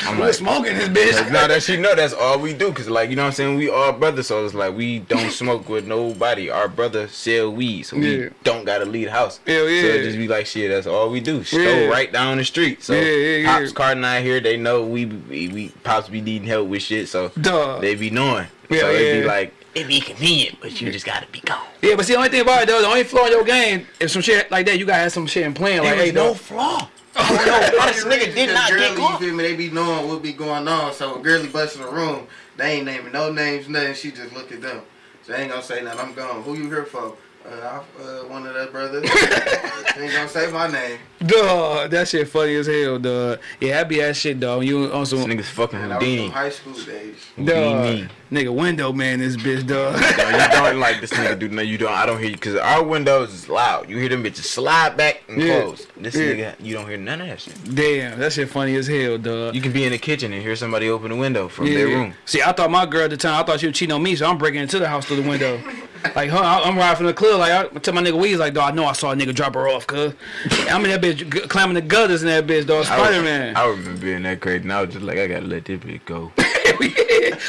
I'm like- smoking this bitch. no, that she know that's all we do. Cause like you know what I'm saying, we all brothers. So it's like we don't smoke with nobody. Our brother sell weed, so we Yeah. don't gotta leave the house. Hell yeah. So it just be like shit. That's all we do. Store Yeah. right down the street. So Yeah, yeah, pops and I here, they know we we, we pops be needing help with shit. So Dog. they be knowing. Yeah, so it be like it be convenient, but you just gotta be gone. Yeah, but see, the only thing about it though, the only flaw in your game is some shit like that. You gotta have some shit in plan. Like, There hey, no dog. flaw. Oh, this nigga did not girly, get You feel me? They be knowing what be going on. So a girly bust in the room, they ain't naming no names, nothing. She just look at them. So they ain't gonna say nothing. I'm gone. Who you here for? Uh, I, uh, one of their brothers. ain't gonna say my name. Dog, that shit funny as hell, dog. Yeah, I be that shit, dog. You on This some nigga's fucking And I was Houdini. high school days. dog, Houdini. nigga window man, this bitch, dog. You don't like this nigga dude. no you don't I don't hear you because our windows is loud. You hear them bitches slide back and Yeah. close. This Yeah. nigga you don't hear none of that shit. Damn, that shit funny as hell, dog. You can be in the kitchen and hear somebody open the window from Yeah. their room. See, I thought my girl at the time, I thought she was cheating on me, so I'm breaking into the house through the window. like, huh, I- I'm riding from the club. Like, I tell my nigga Weez, like, dog, I know I saw a nigga drop her off, cuz. I'm in that bitch climbing the gutters in that bitch, dog. I Spider Man. I remember being that crazy and I was just like I gotta let this bitch go.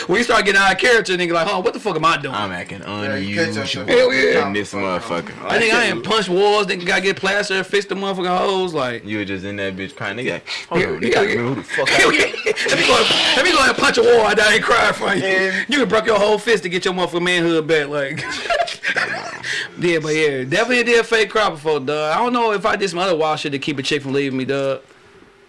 When you start getting out of character, nigga, like, huh, what the fuck am I doing? I'm acting Yeah, you catch unusual yourself. Hell yeah. in this motherfucker. I think I ain't punch walls, nigga, gotta get plaster, fix the motherfucking hoes, like. You were just in that bitch crying. Nigga, like, hold on, Yeah, nigga, yeah, I remember who the fuck I Hell yeah. let me go. Let me go and punch a wall. I ain't crying for you. You can break your whole fist to get your motherfucking manhood back. Like, yeah, but yeah, definitely did a fake cry before, dog. I don't know if I did some other wild shit to keep a chick from leaving me, dog.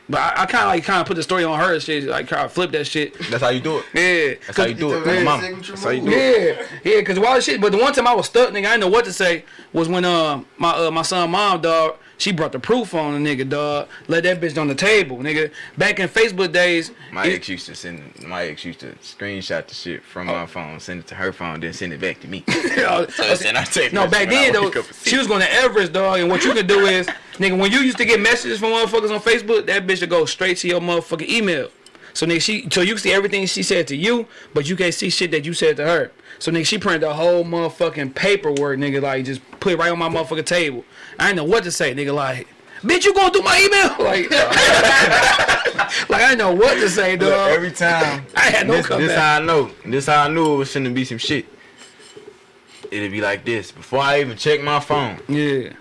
But I, I kind of like kind of put the story on her and shit, like kind of flip that shit. That's how you do it. Yeah. That's how you do it. It's a My very mama. signature That's how you move. do it. Yeah, yeah, cause wild shit. But the one time I was stuck, nigga, I didn't know what to say. Was when um my uh, my son mom dog, she brought the proof on the nigga dog, let that bitch on the table, nigga. Back in Facebook days, My it- ex used to send my ex used to screenshot the shit from Oh. my phone, send it to her phone, then send it back to me. Oh, so then I no, back then though, she was going to Everest, dog. And what you could do is, nigga, when you used to get messages from motherfuckers on Facebook, that bitch would go straight to your motherfucking email. So nigga, she so you can see everything she said to you, but you can't see shit that you said to her. So nigga, she printed the whole motherfucking paperwork, nigga, like just put it right on my motherfucking table. I didn't know what to say, nigga, like. Bitch, you going through my email? Like, like I didn't know what to say, Look, every time. I had no this, comeback. this how I know. This how I knew it was finna be some shit. It'd be like this. Before I even check my phone, yeah.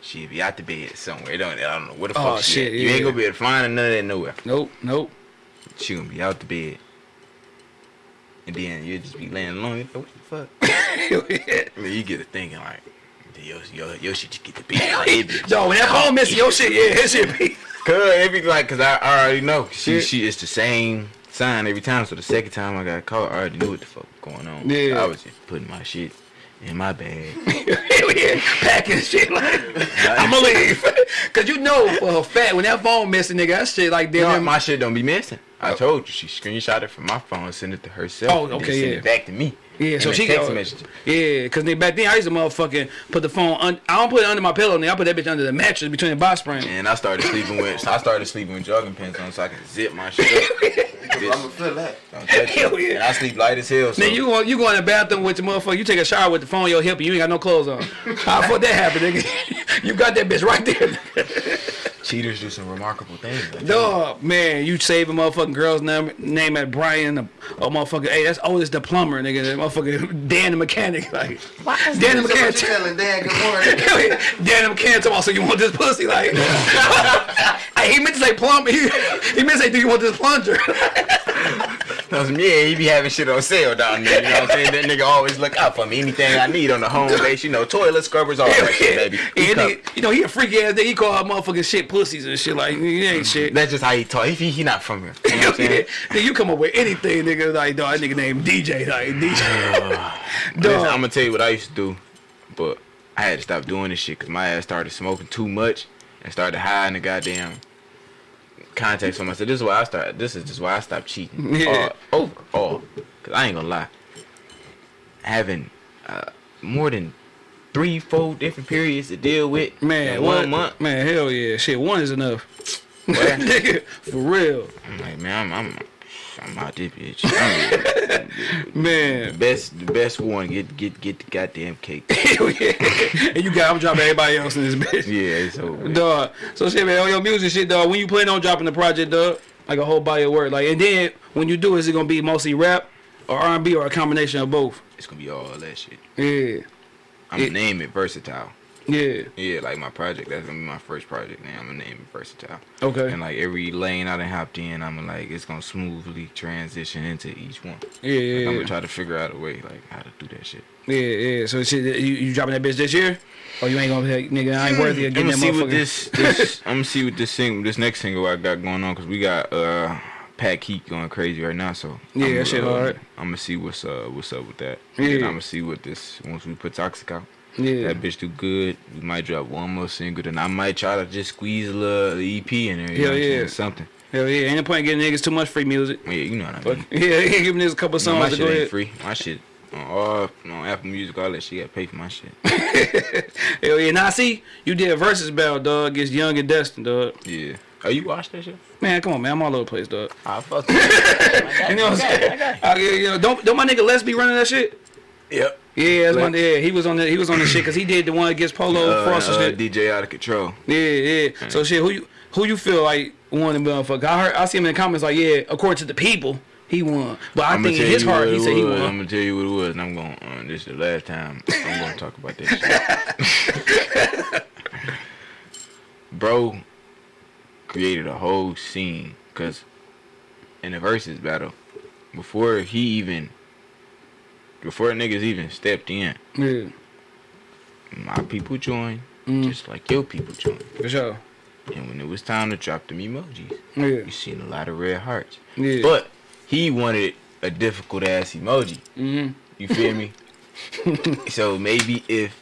she'd be out the bed somewhere. Don't, I don't know where the oh, fuck Oh, she shit, at. You ain't gonna be able to find her none of that nowhere. Nope, nope. She gonna be out the bed. And then you'll just be laying alone. Like, what the fuck? I mean, you get to thinking like, yo, yo, yo, shit just get the beat out of it, bitch. Yo, when that phone missing your shit, yeah, that shit be. Cause it be like, cause I, I already know. She, she, it's the same sign every time. So the second time I got caught, I already knew what the fuck was going on. Yeah. I was just putting my shit in my bag. Yeah, packing shit like I'ma leave. Cause you know uh, for a fact when that phone missing, nigga, that shit like No, damn. my shit don't be missing. I oh. told you she screenshot it from my phone, sent it to herself. Oh, and then okay, sent yeah. it back to me. Yeah, so she text message. Yeah, cause back then I used to motherfucking put the phone. Un- I don't put it under my pillow, nigga. I put that bitch under the mattress between the box spring. And I started sleeping with I started sleeping with jogging pants on so I can zip my shit up. I'm Bitch, gonna feel that. Hell yeah. And I sleep light as hell. So Nigga, you go, you go in the bathroom with the motherfucker. You take a shower with the phone on your hip, and you ain't got no clothes on. How the fuck that happen, nigga? you got that bitch right there. cheaters do some remarkable things. Like Dog, man, you save a motherfucking girl's name, name at Brian, a, a motherfucker. Hey, that's Otis the plumber, nigga. That motherfucker Dan the mechanic, like Dan the mechanic. you telling Dan good morning? Dan the mechanic talking so you want this pussy, like? hey, he meant to say plumber. He, he meant to say, do you want this plunger? Cause yeah, he be having shit on sale down there. You know what I'm saying? That nigga always look out for me. Anything I need on the home base, you know, toilet scrubbers, all that shit, baby. He come- nigga, you know, he a freaky ass nigga. He call her motherfucking shit pussies and shit. Like, he ain't mm-hmm. shit. That's just how he talk. He, he not from here. You know what I'm saying? nigga, you come up with anything, nigga. Like, dog, that nigga named DJ. Like, DJ. Dog. I'm gonna tell you what I used to do, but I had to stop doing this shit because my ass started smoking too much and started hiding the goddamn contacts from myself. This is why I started. This is just why I stopped cheating. Yeah. Uh, overall, cause I ain't gonna lie. Having uh, more than three, four different periods to deal with Man, in what? one month. Man, hell yeah. Shit, one is enough. Nigga, for real. I'm like, man, I'm, I'm, I'm out this bitch. I'm the Man. best, the best one. Get, get, get the goddamn cake. And you got, I'm dropping everybody else in this bitch. Yeah, it's over. Dog. So shit, man, on your music shit, dog. When you plan on dropping the project, dog, like a whole body of work, like, and then when you do, is it gonna be mostly rap or R&B or a combination of both? It's gonna be all that shit. Yeah, I'm gonna name it versatile. Yeah. Yeah, like my project. That's gonna be my first project. Now I'm gonna name it versatile. Okay. And like every lane I done hopped in, I'm like it's gonna smoothly transition into each one. Yeah, Like, I'm gonna try to figure out a way like how to do that shit. Yeah, yeah. So shit, you, you dropping that bitch this year? Or you ain't gonna be like, nigga, I ain't worthy of I'm getting that see motherfucker. what this. this I'm gonna see what this single, this next single I got going on, cause we got uh Pat Heat going crazy right now. So Yeah, I'm, that shit hard. I'm gonna see what's uh what's up with that. Yeah. And I'm gonna see what this once we put Toxic out. Yeah. That bitch do good. We might drop one more single, then I might try to just squeeze a little EP in there. You Hell know yeah. saying? Something. Hell yeah. Ain't no point in getting niggas too much free music. Yeah, you know what I But mean. yeah, yeah, give niggas a couple No, my songs to shit ain't free. My shit on all on Apple Music, all that shit. Got pay for my shit. Hell yeah. Now see, you did a versus battle, dog, against Young and Destin, dog. Yeah. Oh, you watched that shit? Man, come on, man. I'm all over the place, dog. I fuck. You you know what I'm saying? Uh, yeah, you know, don't don't my nigga Les be running that shit? Yep. Yeah, that's my, yeah, he was on the he was on the shit because he did the one against Polo Uh, Frost and uh, shit. DJ out of control. Yeah, yeah. So shit, who you who you feel like won the motherfucker? I heard I see him in the comments like, yeah, according to the people, he won. But I I'ma think in his you heart he said he was. I'm gonna tell you what it was, and I'm going. Uh, this is the last time I'm gonna talk about that shit. Bro created a whole scene because in the versus battle, before he even, before niggas even stepped in, Yeah, my people joined, Mm. just like your people joined. for sure. And when it was time to drop them emojis, Yeah, you seen a lot of red hearts. yeah. But he wanted a difficult ass emoji. mm-hmm. You feel me? so maybe if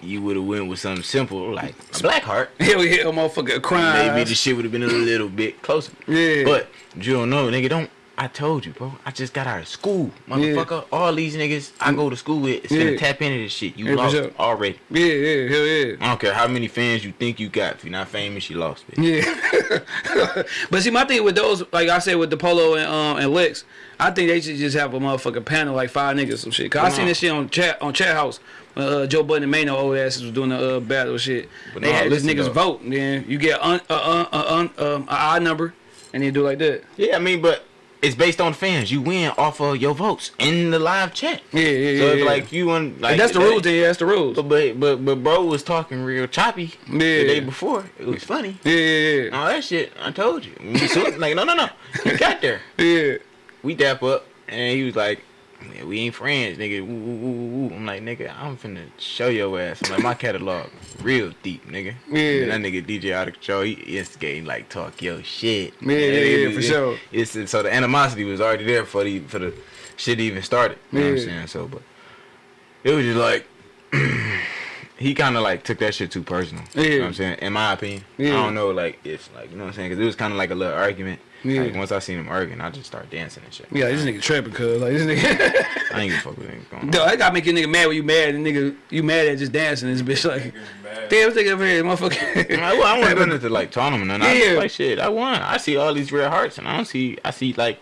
you would have went with something simple like a black heart, Hell yeah, motherfucker crying. maybe the shit would have been a little bit closer. yeah, But you don't know, nigga. Don't. I told you, bro. I just got out of school, motherfucker. All these niggas I go to school with is gonna tap into this shit. You Yeah, lost sure. already. yeah, yeah, hell yeah. I don't care how many fans you think you got. If you're not famous, you lost. Bitch. Yeah, but see, my thing with those, like I said with the Polo and um and Lex, I think they should just have a motherfucking panel like five niggas some shit. Cause I seen on. this shit on chat on chat house. when, Uh, Joe Budden and Mano old asses was doing the uh, battle shit. But they no, had listen niggas though. vote, and then you get un, uh, uh, uh, um, a odd number, and then do like that. Yeah, I mean, but it's based on fans. You win off of your votes in the live chat. Yeah, yeah, yeah. So if yeah. like you want, like If that's the that- rules, then yeah, that's the rules. But but but but bro was talking real choppy Yeah. the day before. It was funny. Yeah, yeah, yeah. All that shit, I told you. Like no no no. He got there. yeah. yeah. We dap up and he was like, "Yeah, we ain't friends, nigga. Woo, woo, woo. I'm like, nigga, I'm finna show your ass. I'm like, my catalog real deep, nigga. Yeah. And that nigga DJ out of control, he instigating like talk your shit. Yeah, yeah, yeah, for sure. It's so the animosity was already there for the for the shit even started. You know what I'm saying? So, but it was just like he kind of like took that shit too personal. You know Yeah. what I'm saying? In my opinion, I don't know like if like you know what I'm saying because it was kind of like a little argument. Yeah. Like once I seen him arguing, I just start dancing and shit. Yeah, this nigga tripping, cuz like this nigga. I ain't give a fuck with niggas going on. Duh, that gotta make your nigga mad when you mad and nigga you mad at just dancing this bitch like Bad. damn this nigga over here motherfucker. I, well, I wasn't doing it to like tournament and I Yeah. was like shit. I won. I see all these red hearts and I don't see. I see like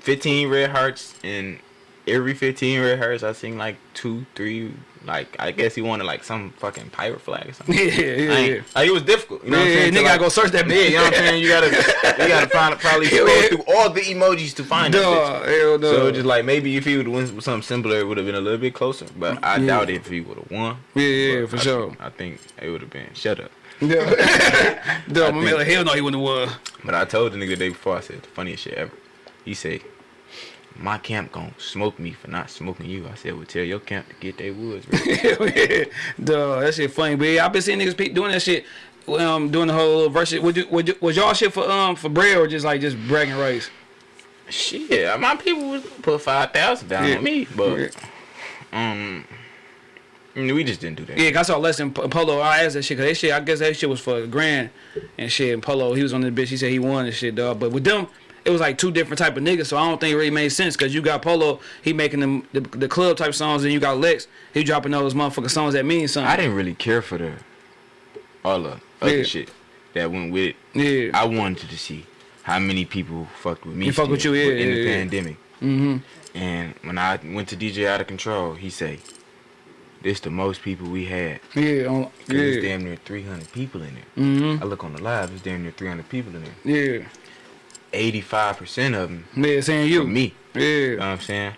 fifteen red hearts and every fifteen red hearts I seen like two, three. Like I guess he wanted like some fucking pirate flag or something. yeah, yeah, yeah. Like it was difficult. You know Yeah, what I'm yeah, saying? nigga To, gotta like- go search that Yeah, you know what I'm saying? You gotta you gotta find probably Yeah, scroll yeah. through all the emojis to find that Duh, bitch. hell no. So just like maybe if he would with something simpler, it would have been a little bit closer. But I Yeah. doubt if he would have won. yeah, yeah, But for I, sure. I think it would have been shut up. Duh, Duh, my man like hell no he wouldn't have won. But I told the nigga the day before, I said the funniest shit ever. He said, "My camp gon' smoke me for not smoking you." I said, "Well, tell your camp to get their woods ready." Duh, that shit funny, but yeah, I been seeing niggas pe- doing that shit. Um, doing the whole little verse. Would you, would you, was y'all shit for um for bread or just like just bragging rights? shit, my people was put five thousand down Yeah. on me, but Yeah. um, I mean, we just didn't do that. Yeah, I saw less than Polo. I asked that shit because that shit. I guess that shit was for a grand and shit. And Polo, he was on the bitch. He said he won and shit, dog. But with them, it was like two different type of niggas. So I don't think it really made sense because you got Polo, he making them the, the club type songs, and you got Lex, he dropping those motherfucking songs that mean something. I didn't really care for the all the other Yeah. shit that went with it. Yeah. I wanted to see how many people fucked with me. He fuck with you, yeah, in yeah, the yeah. pandemic. mm-hmm. And when I went to DJ Out of Control, he say, "This the most people we had." Yeah. On, Cause it's damn near 300 people in there. Mm-hmm. I look on the live, it's damn near 300 people in there. Yeah. 85% of them Yeah. Saying you. me. You know Yeah. what I'm saying?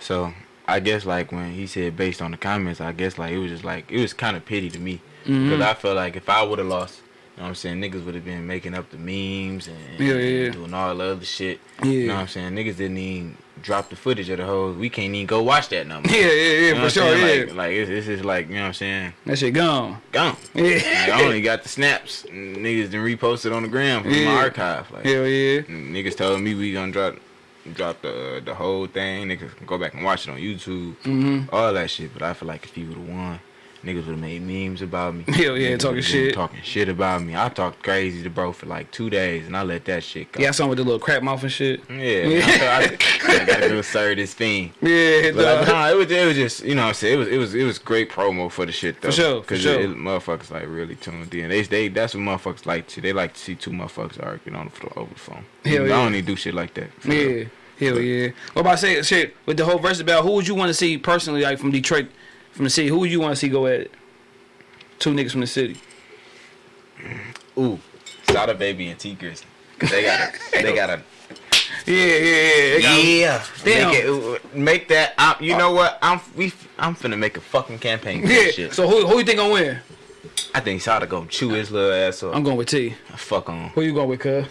So I guess like when he said based on the comments, I guess like it was just like it was kind of pity to me Mm-hmm. because I felt like if I would have lost, you know what I'm saying, niggas would have been making up the memes and, Yeah, yeah. doing all the other shit. Yeah. You know what I'm saying? Niggas didn't even drop the footage of the whole. We can't even go watch that number. Yeah. Yeah. Yeah. You know for sure. Yeah. Like, like it's, it's just like you know what I'm saying. that shit gone. Gone. Yeah. Like, I only got the snaps. Niggas done reposted on the gram from Yeah. my archive. Like Hell yeah. niggas told me we gonna drop drop the the whole thing. Niggas can go back and watch it on YouTube. Mm-hmm. All that shit. But I feel like if he would've won, niggas would've made memes about me. Hell yeah, Niggas talking shit. Talking shit about me. I talked crazy to bro for like two days and I let that shit go. Yeah, something with the little crap mouth and shit. Yeah, man, I, I, I gotta go serve this fiend. Yeah, But uh, like, nah, it was it was just you know what I'm saying it was it was it was great promo for the shit though. For sure, for Cause sure. It, it, motherfuckers like really tuned in. They they that's what motherfuckers like to. They like to see two motherfuckers arguing on the floor over the phone. Hell I yeah. don't even do shit like that. for real. Yeah, hell yeah. What about say shit with the whole verse about who would you want to see personally, like from Detroit, from the city? Who would you want to see go at it? Two niggas from the city. Ooh, Sada Baby and Tee Grizzley. They got a they got a Yeah, yeah, yeah. Yeah. Make, it, make that. I, you know what? I'm we I'm finna make a fucking campaign for Yeah. this shit. So who who you think gonna win? I think Sada gonna chew his little ass up. I'm going with T. Fuck on. Who you going with, cuz?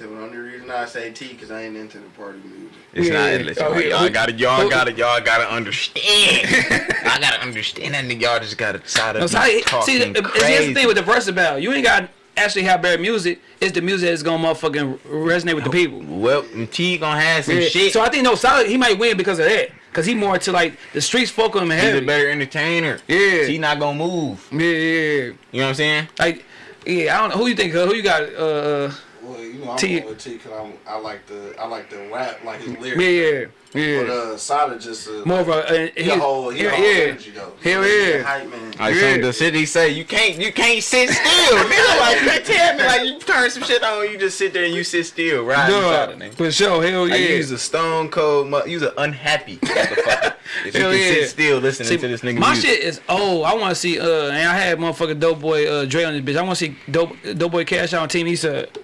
Yeah, he told me the only reason I say T because I ain't into the party music. It's Yeah. not. Listen, Oh, y'all, yeah. y'all gotta, y'all who- gotta, y'all gotta understand. I gotta understand that nigga. Y'all just gotta try to No, be so I, talking see, the, crazy. it's the thing with the verse about you ain't got actually have bad music. It's the music that's gonna motherfucking resonate with the people. well, T gonna have some Yeah. shit. So I think no solid. He might win because of that. Cause he more to like the streets folk him He's heavy. a better entertainer. Yeah. he not gonna move. yeah, yeah, yeah. You know what I'm saying? Like, yeah, I don't know who you think. Uh, who you got? Uh, Well, you know, I'm T- going with T because I'm like the I like the rap, like his lyrics. yeah, yeah. But uh, Sada just uh, More of a, uh, he a whole he yeah, a whole yeah. energy though. Hell Yeah, yeah. hype man. Like Yeah. some the shit he say, you can't, you can't sit still. nigga, like you tell me, like you turn some shit on, you just sit there and you sit still, right? Duh, for sure. Hell yeah. Like, you was a stone cold, mu- you was an unhappy motherfucker. If you can yeah. sit still listening See, to this nigga my music. shit is old. I want to see. Uh, and I had motherfucking dope boy uh Dre on this bitch. I want to see dope dope boy Cash out on Team Eastside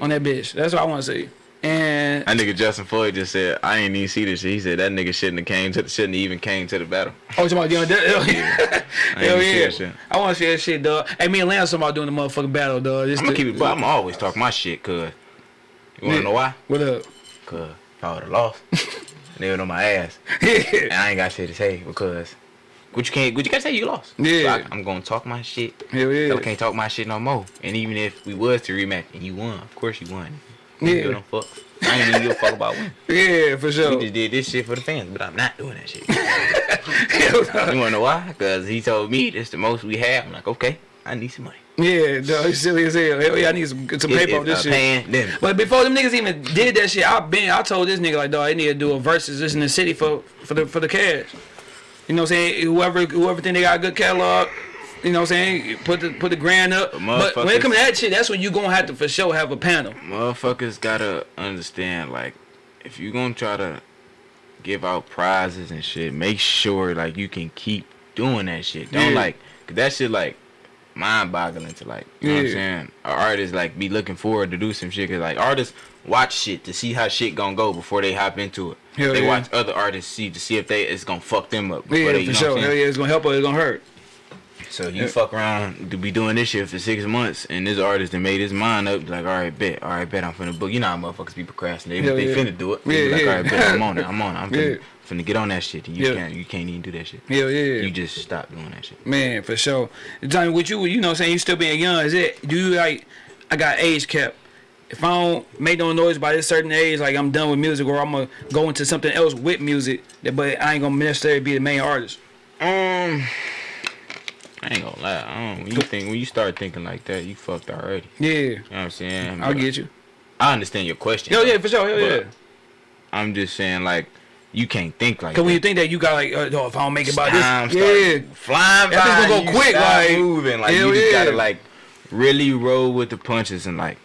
on that bitch. That's what I want to see. And That nigga Justin Floyd just said, I ain't even see this shit. He said that nigga shouldn't have came to the, shouldn't have even came to the battle. oh, you talking about doing that? Hell yeah. I Hell yeah. I want to see that shit, dog. Hey, me and Lance talking about doing the motherfucking battle, dog. This I'm gonna keep it, but I'm always talking my shit, cuz. You wanna Yeah. know why? What up? Cuz if I would've lost, they would on my ass. And I ain't got shit to say because what you can't, what you gotta say, you lost. Yeah. So I, I'm gonna talk my shit. Hell yeah. I can't talk my shit no more. And even if we was to rematch and you won, of course you won. I don't Yeah. no fuck. I ain't even give a fuck about winning. Yeah, for We sure. just did this shit for the fans, but I'm not doing that shit. you wanna know why? Because he told me this the most we have. I'm like, okay, I need some money. yeah, dog, he's silly as hell. Hell yeah, I need some, some paper on this shit. pandemic. But before them niggas even did that shit, I been I told this nigga like, dog, I need to do a versus this in the city for for the for the cash. You know what I'm saying? Whoever whoever think they got a good catalog, you know what I'm saying? Put the put the grand up. But when it comes to that shit, that's when you gonna have to for sure have a panel. Motherfuckers gotta understand, like, if you gonna try to give out prizes and shit, make sure like you can keep doing that shit. Don't Yeah. like, cause that shit like mind boggling to like, you know what I'm saying? An artist like be looking forward to do some shit, cause like artists watch shit to see how shit gonna go before they hop into it. Hell they yeah. watch other artists see to see if they it's gonna fuck them up. Yeah, they, for know sure. Hell yeah, it's gonna help or it's gonna hurt. So you Yeah. fuck around to be doing this shit for six months, and this artist that made his mind up, like, all right, bet, all right, bet, I'm finna book. You know how motherfuckers be procrastinating. Hell they yeah. finna do it. They Yeah, like, yeah. all right, bet, I'm on it. I'm on it. I'm finna, Yeah. Finna get on that shit. And you Yeah. can't, you can't even do that shit. Yeah, yeah. yeah. You just stop doing that shit. Man, for sure. Johnny, with you, you know what I'm saying? You still being young, is it? Do you like, I got age cap. If I don't make no noise by this certain age, like I'm done with music or I'm to go into something else with music, but I ain't going to necessarily be the main artist. Um, I ain't gonna lie. I don't, when you think when you start thinking like that, you fucked already. Yeah, You know what I'm saying? I'll But get you. I understand your question. Though. yeah, for sure. Hell yeah. I'm just saying, like, you can't think like Because when you think that you got like, uh, oh, if I don't make it by time this, yeah. flying That gonna go you quick, like, moving. Like you just yeah. gotta like really roll with the punches and like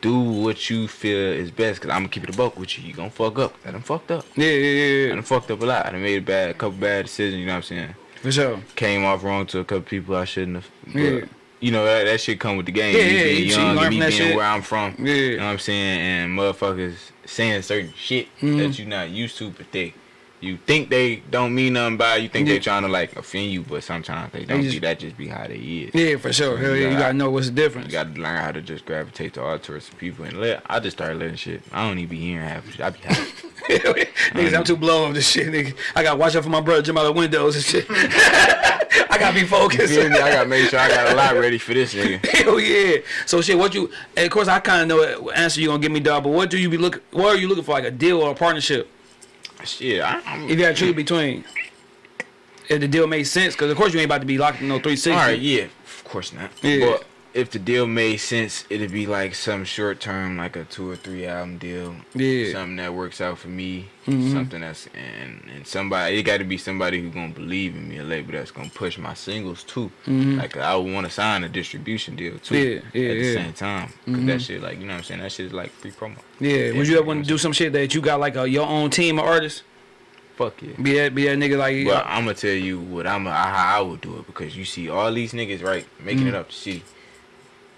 do what you feel is best. Cause I'm gonna keep it a buck with you. You gonna fuck up. I done fucked up. Yeah, yeah, yeah, I yeah. done fucked up a lot. I done made a bad, couple bad decisions. You know what I'm saying? For sure. Came off wrong to a couple people I shouldn't have. But, Yeah. You know that, that shit come with the game. Yeah, me yeah, being you- you young, me being shit. where I'm from. Yeah. You know what I'm saying? And motherfuckers saying certain shit Mhm. that you not used to, but they you think they don't mean nothing by it. You think Yeah. they trying to like offend you, but sometimes they don't. just- That just be how they is. Yeah, for sure. Hell yeah, you gotta- got to know what's the difference. You gotta learn how to just gravitate to all sorts of people and let. I just started letting shit. I don't even be hearing half. of shit. I be happy. Niggas, I'm too blown off this shit, nigga. I got to watch out for my brother jump out the windows and shit. I got to be focused. I gotta make sure I got a lot ready for this nigga. Hell yeah. So shit, what you? And of course, I kind of know what answer you gonna give me, dog. But what do you be look? What are you looking for? Like a deal or a partnership? Shit, I, I'm. If you had to choose between, if the deal made sense, because of course you ain't about to be locked in no 360. All right, yeah, of course not. Yeah. But if the deal made sense, it'd be like some short term, like a two or three album deal. Yeah. Something that works out for me. Mhm. Something that's and and somebody. It got to be somebody who's gonna believe in me. A label that's gonna push my singles too. Mhm. Like I would want to sign a distribution deal too. Yeah, yeah, At the yeah. same time, because Mhm. that shit, like you know what I'm saying, that shit is like free promo. Yeah. Would you ever want to do some shit that you got like a, your own team of artists? Fuck yeah. Be that be that nigga like. But I'm gonna tell you what I'm how I would do it because you see all these niggas right making Mm. it up the city.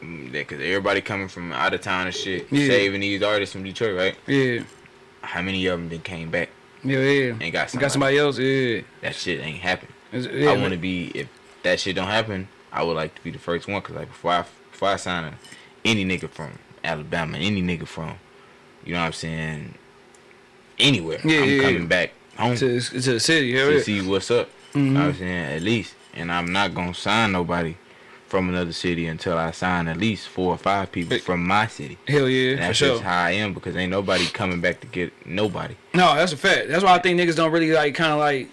Mm, that- Cause everybody coming from out of town and shit, Yeah. saving these artists from Detroit, right? yeah. How many of them then came back Yeah, yeah. and got somebody? Got somebody else. Yeah. That shit ain't happen. Yeah I want to be if that shit don't happen. I would like to be the first one, cause like before I before I sign a, any nigga from Alabama, any nigga from, you know what I'm saying, anywhere, Yeah, I'm yeah, coming yeah. back home to, to the city. Hell to yeah. see what's up. Mhm. You know what I'm saying at least, and I'm not gonna sign nobody from another city until I sign at least four or five people from my city. Hell yeah, And for that's sure. just how I am because ain't nobody coming back to get nobody. No, that's a fact. That's why I think niggas don't really like kind of like.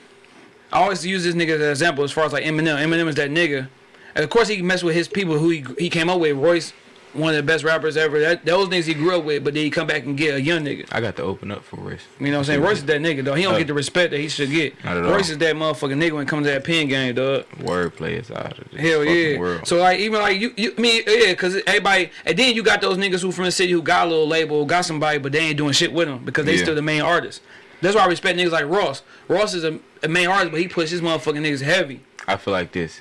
I always use this nigga as an example as far as like Eminem. Eminem is that nigga. And of course he mess with his people who he he came up with. Royce, one of the best rappers ever. That those niggas he grew up with, but then he come back and get a young nigga. I got to open up for Royce. You know what I'm saying? Royce is that nigga though. He don't Uh, get the respect that he should get. Not at all. Royce is that motherfucking nigga when it comes to that pen game, dog. Wordplay is out of this Hell yeah. world. So like even like you, you I mean yeah, cause everybody and then you got those niggas who from the city who got a little label, got somebody, but they ain't doing shit with them because they Yeah. still the main artist. That's why I respect niggas like Ross. Ross is a, a main artist, but he puts his motherfucking niggas heavy. I feel like this: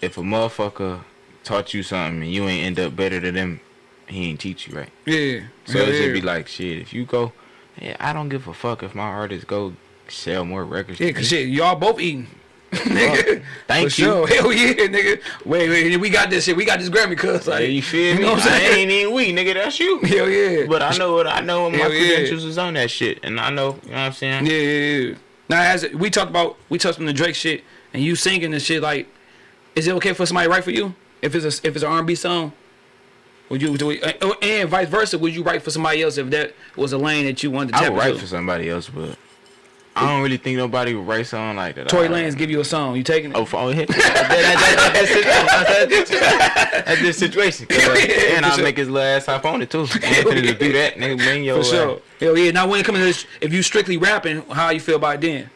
if a motherfucker taught you something and you ain't end up better than them, he ain't teach you right. Yeah. So Hell it should yeah. be like shit. If you go, yeah, I don't give a fuck if my artists go sell more records. yeah, cause shit, y'all both eating. nigga. Thank For you. Sure. Hell yeah, nigga. Wait, wait, we got this shit. We got this Grammy, cuz. Yeah, Like, you feel me? know what I'm I saying? ain't even we, nigga. That's you. Hell yeah. But I know what I know. My Hell yeah. credentials is on that shit, and I know. You know what I'm saying? Yeah, yeah, yeah. Now, as we talked about, we touched on the Drake shit, and you singing this shit. Like, is it okay for somebody to write for you if it's a if it's an R&B song? Would you do it, uh, and vice versa? Would you write for somebody else if that was a lane that you wanted to I would write into? for somebody else, but I don't really think nobody would write something like that. Tory Lanez give you a song, you taking it? Oh, for oh, hit. that, that, that's, this situation. uh, Yeah, and I'll sure. make his little ass hop on it too. Anthony to do that, nigga, bring your for sure. ass. Hell yeah. Now when it comes to this, if you strictly rapping, how you feel about it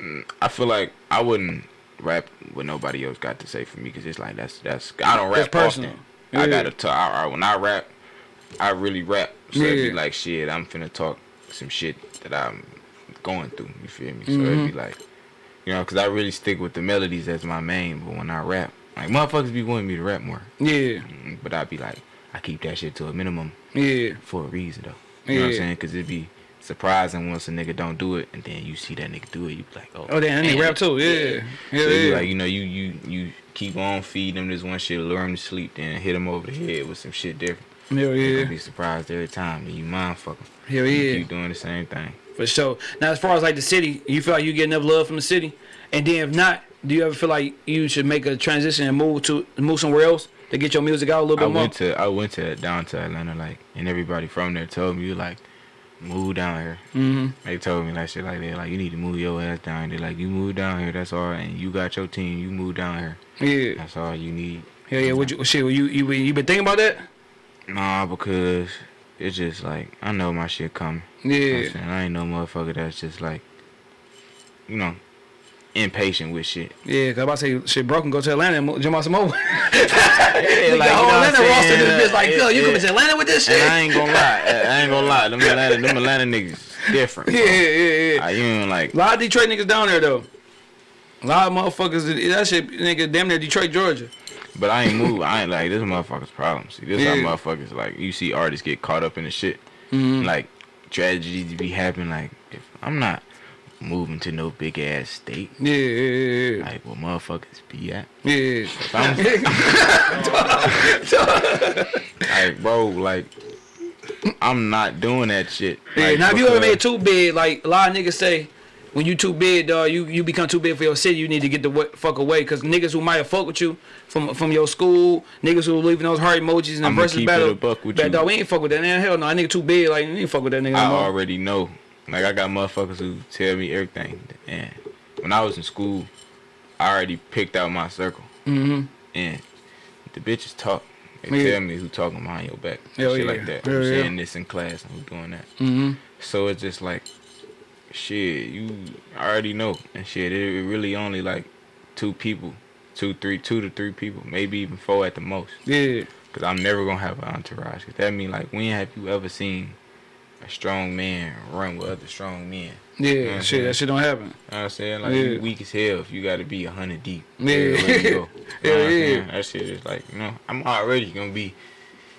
then? I feel like I wouldn't rap what nobody else got to say for me because it's like that's that's I don't rap personal. often. Yeah. I gotta talk. I, I- when I rap, I really rap. So it'd be like shit. I'm finna talk some shit that I'm going through. You feel me? So Mm-hmm. it'd be like, you know, because I really stick with the melodies as my main. But when I rap, like motherfuckers be wanting me to rap more, Yeah, Mm, but I'd be like, I keep that shit to a minimum yeah, for a reason though. You know what I'm saying? Because it'd be surprising once a nigga don't do it, and then you see that nigga do it. You be like, oh, Oh, damn, they rap too. Yeah, yeah, so yeah. like you know you you you keep on feeding them this one shit, lure them to sleep, then hit them over the head with some shit different. Hell yeah, gonna be surprised every time. Then you mind fuck 'em. hell You yeah, keep doing the same thing. for sure. Now as far as like the city, you feel like you get enough love from the city, and then if not, do you ever feel like you should make a transition and move to move somewhere else to get your music out a little I bit more? went to I went to down to Atlanta like, and everybody from there told me like, move down here. Mm-hmm. They told me like shit like that. Like you need to move your ass down. They like you move down here. That's all. And you got your team. You move down here. Yeah, That's all you need. hell yeah. Would you shit? You you you been thinking about that? Nah, because it's just like I know my shit coming. You know Yeah? I ain't no motherfucker that's just like, you know, impatient with shit. yeah. Cause I'm about to say shit broken. Go to Atlanta and jump out some more. Yeah, like, whole Atlanta roster this bitch like, yo, you coming to Atlanta with this shit? And I ain't gonna lie, I ain't gonna lie. Them Atlanta, them Atlanta niggas different. yeah, bro. yeah, yeah. I, you ain't like, A lot of Detroit niggas down there though. A lot of motherfuckers. That shit, nigga, damn near Detroit, Georgia. but I ain't move. I ain't like this motherfucker's problem. See, this Yeah. how motherfuckers like. You see artists get caught up in the shit. Mhm. Like tragedies be happening. Like if I'm not moving to no big ass state, Yeah, yeah, yeah, like where motherfuckers be at. yeah. If I'm, like bro, like I'm not doing that shit. Yeah, Like, now if you ever made too big, like a lot of niggas say, when you too big, dog, you you become too big for your city. You need to get the fuck away, cause niggas who might have fuck with you from from your school, niggas who leaving those heart emojis in the versus keep it battle. a buck with But, you. dog, we ain't fuck with that. Man, hell no, that nigga too big. Like, we ain't fuck with that nigga. I no already know. Like I got motherfuckers who tell me everything. And when I was in school, I already picked out my circle. Mhm. And the bitches talk. They Yeah. tell me who talking behind your back. Hell shit yeah. like that. Hell Who's yeah. saying this in class and who doing that. Mhm. So it's just like, shit, you already know. And shit, it, it really only like two people. Two, three, two to three people. Maybe even four at the most. Yeah. Cause I'm never gonna have an entourage. Cause that mean like when have you ever seen a strong man run with other strong men? Yeah. You know shit, that shit don't happen. You know what I'm saying? Like Yeah. you weak as hell if you gotta be a hundred deep. Yeah. everywhere you go. You know Hell yeah. That shit is like, you know, I'm already gonna be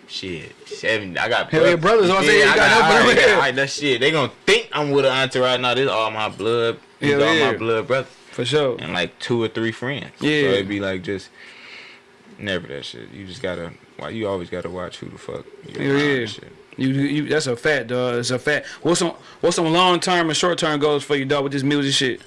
shit, seven I got Hell yeah, brothers, all I say, you I got no I brother. already got- that shit. They gonna think I'm with an right now. This all my blood. These Hell all yeah. my blood brothers. For sure. And like two or three friends. Yeah. So it'd be like just never that shit. You just gotta why you always gotta watch who the fuck you yeah. shit. You, you, that's a fact, dog. It's a fact. What's some, what's some long term and short term goals for you, dog, with this music shit?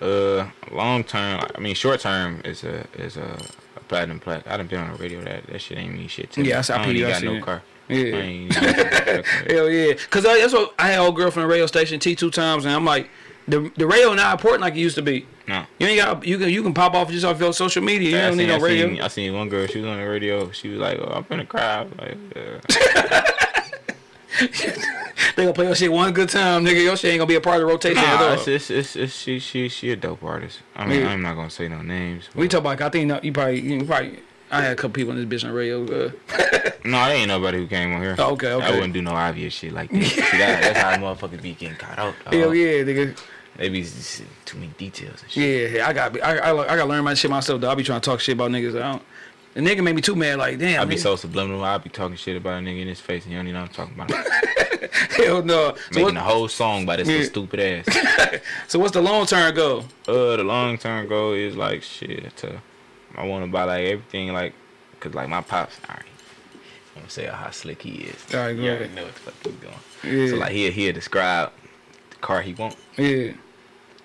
Uh, long term. I mean, short term is a is a, a platinum plaque. I done been on the radio. That that shit ain't mean shit to me. Yeah, I saw- I don't even got no it. car. Yeah. I ain't even got. Hell yeah, cause I, that's what I had old girl from the radio station T two times, and I'm like, the the radio not important like it used to be. No. You ain't got you can you can pop off just off your social media. You I don't need seen, no I, radio. seen, I seen one girl. She was on the radio. She was like, "Oh, I'm finna cry." Like, yeah. They gonna play your shit one good time, nigga. Your shit ain't gonna be a part of the rotation at Nah, all. it's, it's, it's, it's, she she she a dope artist. I mean, Yeah. I'm not gonna say no names. We talk about. I think you probably you probably. I had a couple people in this bitch on radio. Uh, No, there ain't nobody who came on here. Oh, okay, okay. I wouldn't do no obvious shit like that. See, that that's how motherfuckers be getting caught out. dog. hell yeah, nigga. They be too many details and shit. Yeah, yeah, I got I, I, I got to learn my shit myself. Though I be trying to talk shit about niggas. I don't. The nigga made me too mad. Like damn. I be nigga. so subliminal. I be talking shit about a nigga in his face, and you don't even know what I'm talking about. hell no. So, Making what, a whole song by this Yeah. stupid ass. so what's the long term goal? Uh, the long term goal is like shit. To, I want to buy like everything, like, cause like my pops. All right, I'm gonna say how slick he is. All right, go you ahead. already know what the fuck he's doing. Yeah. So like he'll he'll describe the car he want, Yeah.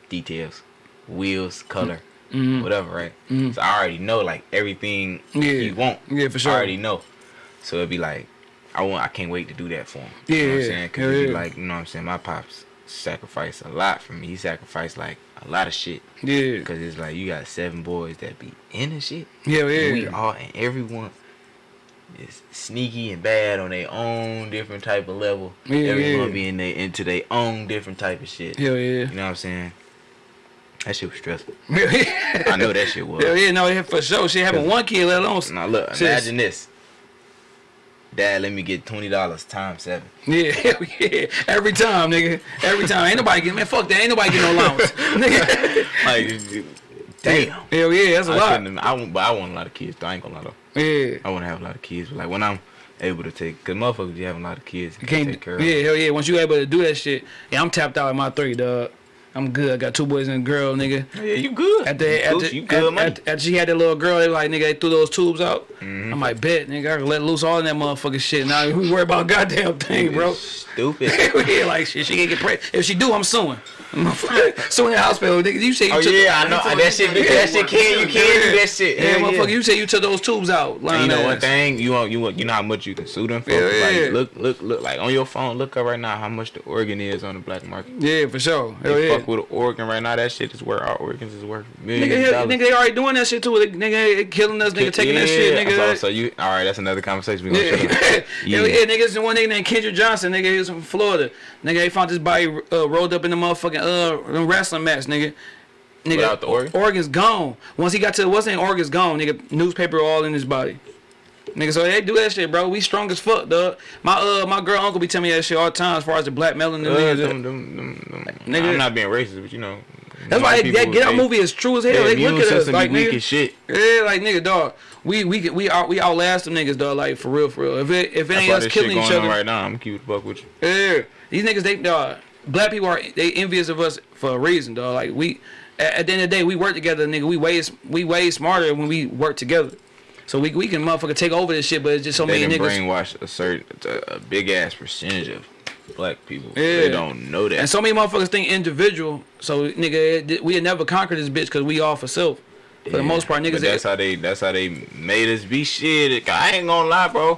details, wheels, color, Mhm. whatever, right? So I already know like everything Yeah. he want. Yeah, for sure. I already know. So it'd be like, I want, I can't wait to do that for him. Yeah, you know what I'm yeah. saying? Cause be yeah. like, you know what I'm saying? My pops sacrificed a lot for me. He sacrificed like a lot of shit. Yeah. Cause it's like you got seven boys that be in the shit. Hell And we yeah. all and everyone is sneaky and bad on their own different type of level. Yeah, everyone yeah. be in their into their own different type of shit. Hell yeah. You know what I'm saying? That shit was stressful. I know that shit was. Hell yeah, no, yeah, for sure. She having one kid, let alone. Now look, imagine this. Dad, let me get twenty dollars times seven. Yeah, yeah. Every time, nigga. Every time. Ain't nobody getting, man, fuck that. Ain't nobody getting no allowance. nigga. Like, damn. Hell yeah, that's a I lot. couldn't. I want, but I want a lot of kids. Though. I ain't gonna lie though. Yeah. I want to have a lot of kids. But like when I'm able to take, cause motherfuckers be having a lot of kids. You You can't, can't take care of. yeah, hell yeah. Once you able to do that shit, yeah, I'm tapped out at my three, dog. I'm good. I got two boys and a girl, nigga. Yeah, you good. At the, you at the, you good at, money. at, at she had that little girl, they like, nigga, they threw those tubes out. Mm-hmm. I'm like, bet, nigga, I can let loose all that motherfucking shit. Now we worry about goddamn thing, bro. Stupid. yeah, like shit, she can't get pregnant. If she do, I'm suing. suing the hospital, nigga. You say you Oh took yeah, I know. That shit, that shit can. You can do that shit. Yeah, Hell motherfucker, you say you took those tubes out. Lying you know ass. one thing, you want you want you know how much you can sue them for. Yeah, yeah. Like look look look like on your phone, look up right now how much the organ is on the black market. Yeah, for sure. Hell They yeah. fuck with an organ right now. That shit is worth our organs is worth millions hell, of dollars. nigga, they already doing that shit too. Nigga, killing us, nigga, taking that shit, nigga. So, so you all right? That's another conversation. We gonna Yeah, yeah. yeah, niggas. and One nigga named Kendrick Johnson, nigga, he was from Florida. Nigga, they found this body uh, rolled up in the motherfucking uh wrestling match, nigga. Nigga, Without the organ? Organs gone. Once he got to what's name, organs gone, nigga. Newspaper all in his body. Nigga, so they do that shit, bro. We strong as fuck, dog. My uh, my girl uncle be telling me that shit all the time as far as the black melanin. Uh, niggas. them, them, them, Nigga. I'm not being racist, but you know. That's why white that, Get Out they- movie is true as hell. They look at us like nigga. shit. Yeah, like nigga, dog. We we we out we outlast them niggas, dog. Like for real, for real. If it if it ain't us killing each other, right now. I'm gonna keep it a with you. yeah, these niggas they dog. Black people are they envious of us for a reason, dog. Like we at, at the end of the day, we work together, nigga. We way we way smarter when we work together. So we we can motherfucker take over this shit, but it's just so They many niggas. brainwash a certain a, big ass percentage of black people. Yeah. They don't know that. And so many motherfuckers think individual. So nigga, it- we'll never conquer this bitch because we all for self. For the most part, niggas. But that's how they. That's how they made us be shit. I ain't gonna lie, bro.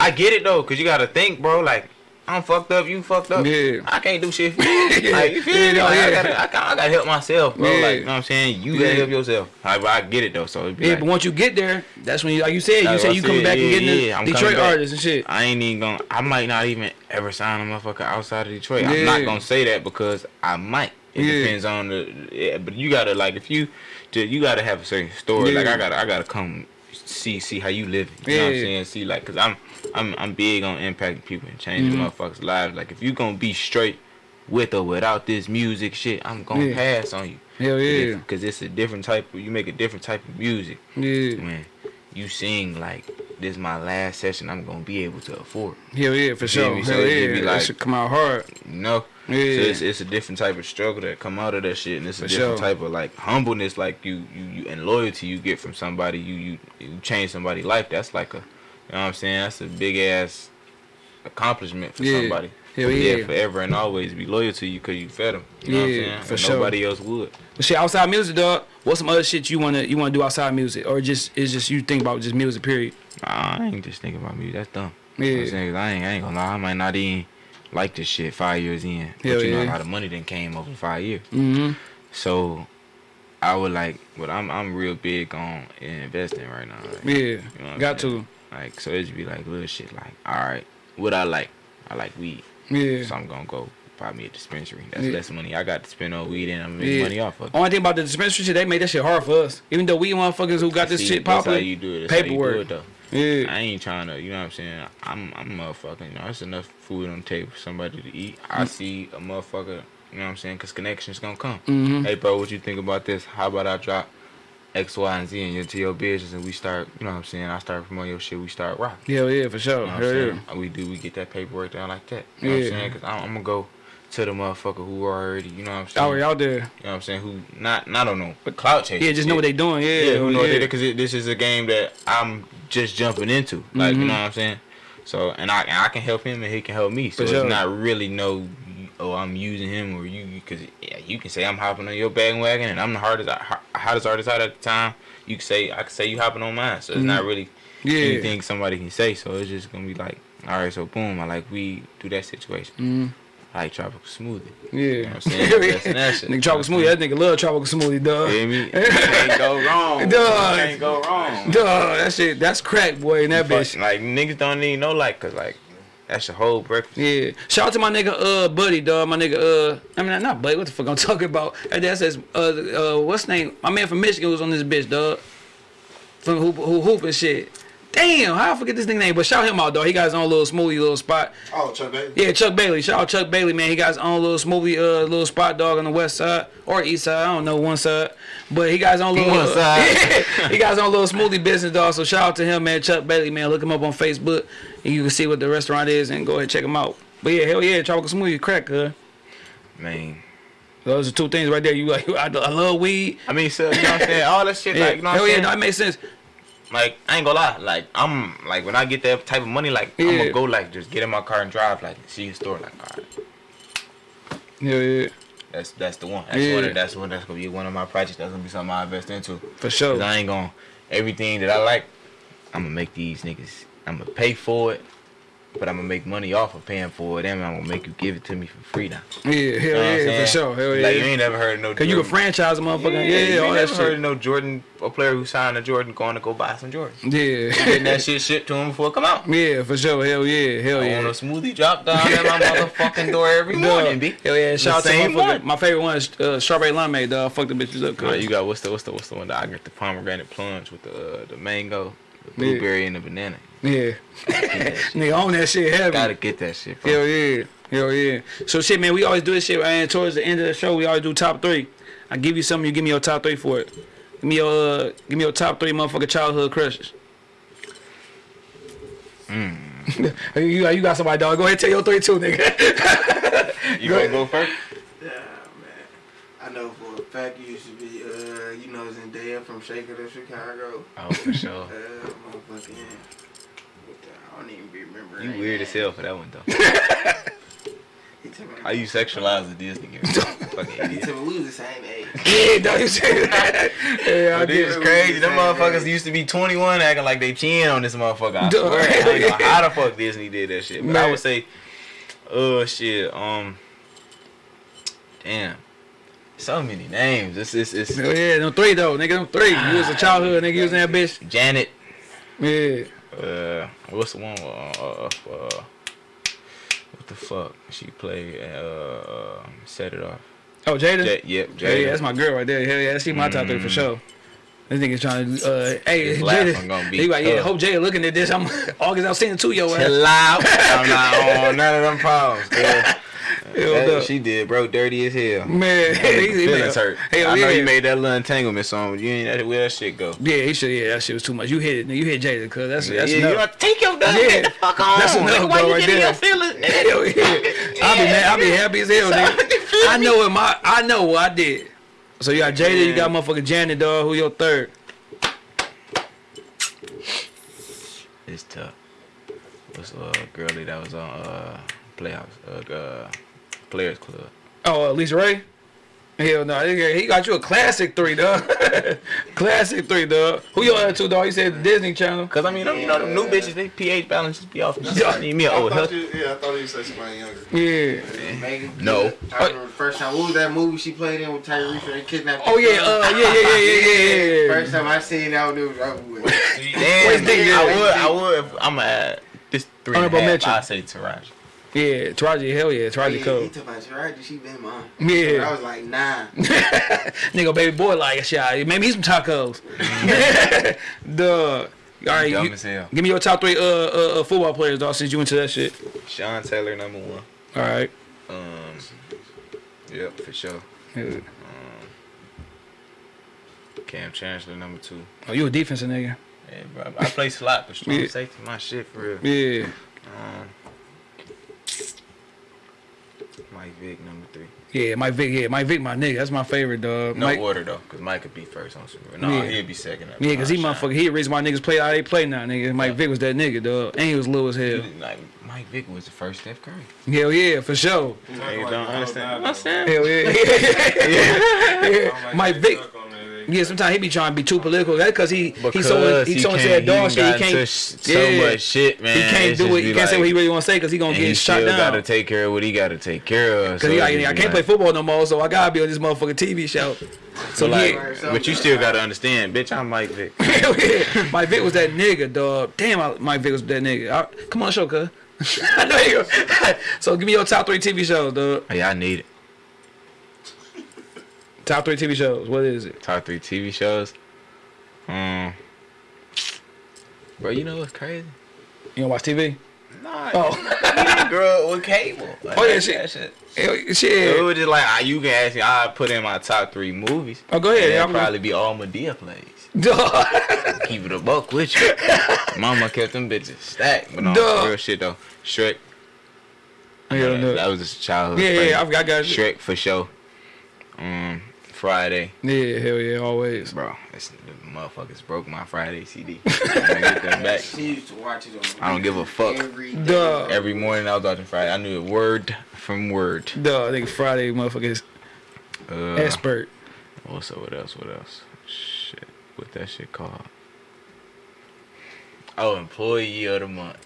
I get it though, cause you gotta think, bro. Like I'm fucked up, you fucked up. Yeah. I can't do shit for you. Like you feel Yeah, me? Like, yeah. I gotta, I gotta, I gotta help myself, bro. Yeah. Like you know what I'm saying. You Yeah. gotta help yourself. But I get it though. So Yeah, like, but once you get there, that's when you, like you said, you what you coming said, back and getting yeah, the Detroit artists and shit. I ain't even gonna. I might not even ever sign a motherfucker outside of Detroit. I'm not gonna say that because I might. It depends on the. Yeah, but you gotta like if you, you gotta have a certain story. Like I gotta, I gotta come see see how you live. You know what I'm saying? See like, cause I'm, I'm, I'm big on impacting people and changing Mm-hmm. motherfuckers' lives. Like if you gonna be straight with or without this music shit, I'm gonna Yeah. pass on you. Hell yeah, Because it's a different type. Of, you make a different type of music yeah, when you sing like this is my last session I'm gonna be able to afford. hell yeah, for sure. me? So Hell yeah, be that should come out hard. You know? Yeah, So it's, it's a different type of struggle that come out of that shit, and it's a For different sure. type of like humbleness, like you, you, you and loyalty you get from somebody. You, you, you change somebody's life. That's like a, you know what I'm saying? That's a big ass accomplishment for Yeah. somebody. Hell For yeah. forever and always be loyal to you because you fed them. You know what I'm Yeah, saying? for And sure. Nobody else would. but shit, outside music, dog. What's some other shit you wanna you wanna do outside music, or just it's just you think about just music, period. Nah, I ain't just thinking about music. That's dumb. You know what I'm Yeah, I ain't, I ain't gonna lie. I might not even like this shit five years in. But Hell you know, a yeah. lot of money then came over five years. mm-hmm. So I would like, but I'm I'm real big on investing right now. Like, Yeah, you know got to. Like so, it'd be like little shit. Like, all right, what I like, I like weed, Yeah. so I'm gonna go buy me a dispensary. That's Yeah. less money I got to spend on weed, and I'm making Yeah. money off of. it. Only thing about the dispensary shit, they made that shit hard for us. Even though we motherfuckers who got this See, shit That's popular. how you do it. That's paperwork. How you do it, though. yeah, I ain't trying to, you know what I'm saying? I'm I'm motherfucking, you know, there's enough food on the table for somebody to eat. I see a motherfucker, you know what I'm saying? Cause connections gonna come. Mhm. Hey, bro, what you think about this? How about I drop X, Y, and Z in your to your business and we start, you know what I'm saying? I start promoting your shit, we start rocking. Yeah, yeah, for sure. You know what I'm yeah. We do, we get that paperwork down like that. You know what Yeah. I'm saying? Cause I'm, I'm gonna go to the motherfucker who already, you know what I'm saying? Already out there. You know what I'm saying? Who not, not on no clout chase. Yeah, just know what they doing. Yeah, Yeah, who know yeah. what because this is a game that I'm just jumping into. Like Mm-hmm. you know what I'm saying. So and I and I can help him and he can help me. So For it's sure. not really no. Oh, I'm using him or you because yeah, you can say I'm hopping on your bandwagon and I'm the hardest ho- hottest artist out at the time. you can say I can say you hopping on mine, so it's not really Mm-hmm. Yeah. anything somebody can say. So it's just gonna be like, all right, so boom, I like we do that situation. Mhm. I like tropical smoothie. Yeah. You know what I'm saying? That's that shit. Nigga tropical smoothie. That nigga love tropical smoothie, dog. Feel me? You can't go wrong. Dog. Can't go wrong. Dog, that shit, that's crack, boy, in that bitch. Like niggas don't need no like, cause like that's your whole breakfast. Yeah. Shout out to my nigga, uh, buddy, dog. My nigga, uh, I mean, not buddy. What the fuck I'm talking about? Hey, that says, uh, uh, what's name? My man from Michigan was on this bitch, dog. From hoop, hoop, hoop and shit. Damn, how I forget this nigga name? But shout him out, dog. He got his own little smoothie little spot. Oh, Chuck Bailey. Yeah, Chuck Bailey. Shout out Chuck Bailey, man. He got his own little smoothie, uh, little spot dog on the west side or east side. I don't know one side, but he got his own little. One side. he got his own little smoothie business, dog. So shout out to him, man. Chuck Bailey, man. Look him up on Facebook, and you can see what the restaurant is, and go ahead and check him out. But yeah, hell yeah, tropical smoothie, crack, huh? Man. Those are two things right there. You like, I, I love weed. I mean, so you know what I'm saying? All that shit, Yeah, like, you know what hell I'm yeah, saying? no, that makes sense. Like, I ain't gonna lie. Like, I'm like when I get that type of money, like I'm gonna go like just get in my car and drive, like see a store, like all right, Hell yeah, that's that's the one. That's Yeah. one. Of, that's one. That's gonna be one of my projects. That's gonna be something I invest into. for sure. Cause I ain't gonna everything that I like. I'm gonna make these niggas. I'm gonna pay for it, but I'm gonna make money off of paying for it, and I'm gonna make you give it to me for free now. Yeah, hell You know yeah, for sure. Hell Like you ain't never heard of no. Cause you a Jordan- franchise motherfucker. Yeah, yeah, you all never heard of no Jordan, a player who signed a Jordan going to go buy some Jordans. Yeah. Getting that shit shipped to him before it come out. Yeah, for sure. Hell yeah. Hell I yeah. want a smoothie drop down at my motherfucking door every morning, B. Hell yeah. Shout out to one. My favorite one is uh, strawberry limeade, dog. Fuck the bitches up, Right, cuz. you got what's the what's the what's the one that I got the pomegranate plunge with the uh, the mango, the Yeah. blueberry and the banana. Yeah. Nigga own that shit heavy. Gotta get that shit. Bro. Hell yeah. Hell yeah. So shit, man, we always do this shit, and towards the end of the show, we always do top three. I give you something, you give me your top three for it. Give me your uh, give me your top three motherfucking childhood crushes. Mm. you, got, you got somebody, dog. Go ahead and tell your three too, nigga. You gonna go first? Yeah, man. I know for a fact you used to be, uh, you know, Zendaya from Shake It Up, Chicago. Oh, for sure. Uh, motherfucking. I don't even remember. You weird as hell for that one though. He told me, How you sexualize the Disney girl? Fucking idiot. we was the same age. yeah. You said that. Yeah, I But did. this is crazy. Them motherfuckers used to be 21 acting like they chin on this motherfucker. I Duh. swear. I don't know how the fuck Disney did that shit. But I would say, uh, shit, um, damn. So many names. It's, it's, it's Hell yeah, them three though, nigga. Them three. You was a childhood nigga. You was that bitch. Janet. Yeah. Uh, what's the one? Uh, uh, uh, what the fuck? She played, uh, uh set it off. Oh, Jada. J- yep, Yeah, yeah, Jada. that's my girl right there. Hell yeah, she my top three for Mm. sure. This nigga's trying to, uh, hey, His laugh gonna be he like, yeah, hope Jada looking at this. I'm August, I'm seeing two yo ass. Chill out. I'm not on none of them problems. girl. That- she did, bro. Dirty as hell. Man, he, he Feelings made- hurt. Hell I know yeah. you made that little entanglement song. You ain't that where that shit go. Yeah, he should. Yeah, that shit was too much. You hit it. You hit Jada, cause that's that's yeah, you enough. gotta take your dog. Yeah. Get the fuck on. That's enough, Nigga, why bro, you right getting there. your feelings? Hell yeah. I'll be mad. I'll be happy as hell, nigga. I know what my I know what I did. So you got Jada, you got motherfucking Janet, dog. Who your third? It's tough. What's uh girlie that was on uh Playhouse uh, uh Players Club. Oh, uh, LisaRaye. Hell no, he he got you a classic three, dog. classic three, dog. Who your other two, dog? You said the Disney Channel. Cause I mean, them, you know, them new bitches, they pH balance just be off. Yeah. I need me a I old thought you, yeah, I thought you said somebody younger. Yeah. Megan. No. I remember the first time. What was that movie she played in with Tyrese and they kidnapped? Oh yeah, uh, yeah, yeah, yeah, yeah, yeah, yeah. First time I seen that, it was over with. Damn, Waist Deep? I would, I would. If I'm gonna add this three and a half. mention. I say Taraji. Yeah, Taraji, hell yeah, Taraji Yeah, Taraji he Cole. told my Taraji, she been mom. Yeah. I was like, nah. Nigga, baby boy, like shit. Maybe he's some tacos. Duh. All right, Dumb you, as hell. give me your top three uh, uh, uh football players, dog. Since you into that shit. Sean Taylor number one. All right. Um, yep, for sure. Yeah. Um, Kam Chancellor number two. Oh, you a defensive nigga. Yeah, bro. I play slot, but strong Yeah. safety, my shit for real. Yeah. Um, Mike Vick number three. Yeah, Mike Vick. Yeah, Mike Vick, my nigga. That's my favorite, dog. No Mike, order though, cause Mike could be first on Super Bowl. No, Yeah. he'd be second. Yeah, cause he motherfucker. He the reason why niggas play how they play now, nigga. Mike Vick was that nigga, dog, and he was low as hell. Like Mike Vick was the first Steph Curry. Hell yeah, for sure. Niggas don't understand. You know what I'm saying? Hell yeah. yeah. Mike Vick. Yeah, sometimes he be trying to be too political. That's because he he so he so into that dog shit. He can't. so yeah. much shit, man. He can't It's do it. He can't say what he really want to say because he gonna get he shot down. gotta take care of what he gotta take care of. Cause so he, I, I can't play football no more, so I gotta be on this motherfucking TV show. So But, like, yeah, but you still gotta understand, bitch. I'm Mike Vick. Mike Vick was that nigga, dog. Damn, I, Mike Vick was that nigga. I, come on, show, cuz. I know you. so give me your top three TV shows, dog. Hey, I need it. Top three TV shows. What is it? Top three TV shows. Um, bro, you know what's crazy? You don't watch TV? Nah, Oh. we didn't grow up with cable. Like, Oh, yeah, shit. shit. Hell, It was just like ah, you can ask me. I put in my top three movies. Oh, go ahead. It'll probably be all Madea plays. Dog. Keep it a buck with you. Mama kept them bitches stacked, but on Duh. real shit though. Shrek. Yeah, no. that was his childhood. Yeah, yeah, I, I got you. Shrek for sure. Um, Friday, Yeah, hell yeah, always. bro. It's, the motherfuckers broke my Friday CD. I'm get them back. She used to watch it I don't give a fuck. Every day. Duh. Every morning I was watching Friday. I knew it word from word. Duh, I think Friday motherfuckers Uh, expert. Also, what else? What else? Shit, what that shit called? Oh, employee of the month.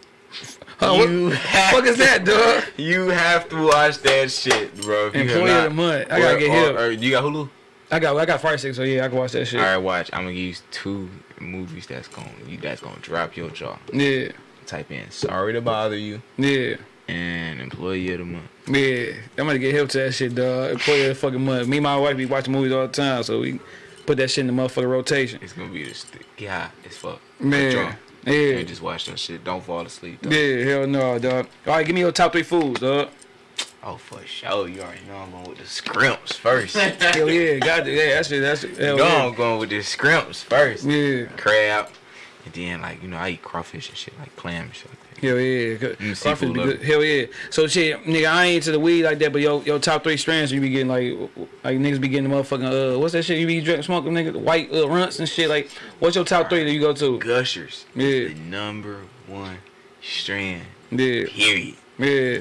Huh, what you the have fuck is that, dog? You have to watch that shit, bro. If you have Employee of the month. I gotta or- get or- hip. or you got Hulu? I got I got Fire Stick, so yeah, I can watch that shit. All right, watch. I'm gonna use two movies that's gonna you that's gonna drop your jaw. Yeah, Type in "Sorry to Bother You" yeah, and "Employee of the Month." yeah. I'm gonna get hip to that shit, dog. Employee of the fucking month. Me and my wife be watching movies all the time, so we put that shit in the motherfucking rotation. It's gonna be this yeah, it's fuck. Man, yeah. And just watch that shit. Don't fall asleep. Though. Yeah, hell no, dog. All right, give me your top three foods, dog. Oh, for sure. You already know I'm going with the scrimps first. Hell yeah, got it. Yeah, that's it. That's it. Hell Go yeah. on, going with the scrimps first. Yeah, Crab. And then, like, you know, I eat crawfish and shit, like clam and shit like that. hell yeah. Mm, Crawfish be good. Hell yeah. So shit, nigga, I ain't into the weed like that, but yo, your top three strands you be getting like, like niggas be getting the motherfucking uh, what's that shit you be drinking, smoking, nigga, white uh, Runtz and shit. Like, what's your top three that you go to? Gushers. Yeah. The number one strand. Yeah, Period. yeah,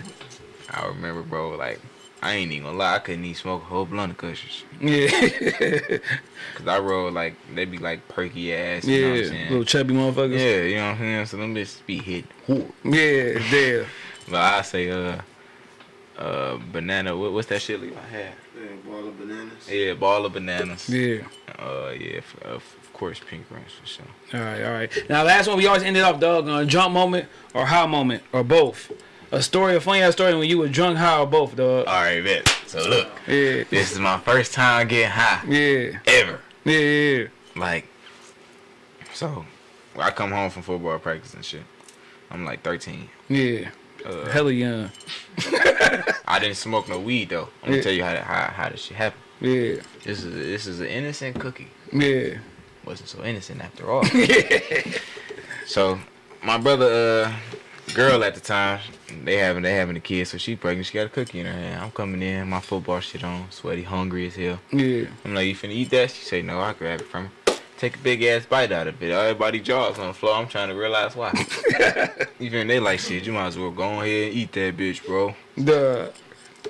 I remember, bro, like, I ain't even gonna lie, I couldn't even smoke a whole blunt of Gushers. yeah, Cause I roll, like, they be like perky ass, you know what I'm yeah. saying? Little chubby motherfuckers. Yeah, you know what I'm saying? So them bitches be hit hard. Yeah, yeah. But I say, uh, uh, banana, what, what's that shit leave I had? Yeah, ball of bananas. Yeah, ball of bananas. Yeah. Uh, yeah, f- uh, of course, pink rings for sure. All right, all right. Now, last one we always ended off, dog, on a drunk moment or high moment or both. A story, a funny ass story when you were drunk, high or both, dog. All right, bet. So look, Yeah, this is my first time getting high yeah, ever. yeah, yeah. Like, so I come home from football practice and shit. I'm like 13. Yeah. Uh, Hella young. I didn't smoke no weed though. I'm gonna Yeah. tell you how how how this shit happened. Yeah. This is this is an innocent cookie. Yeah. Wasn't so innocent after all. yeah. so my brother, uh, girl at the time, they having they having a kid, so she pregnant. She got a cookie in her hand. I'm coming in, my football shit on, sweaty, hungry as hell. Yeah. I'm like, you finna eat that? She say, no, I grab it from her. Take a big ass bite out of it. Everybody jaws on the floor. I'm trying to realize why. Even they like shit. You might as well go on ahead and eat that bitch, bro. The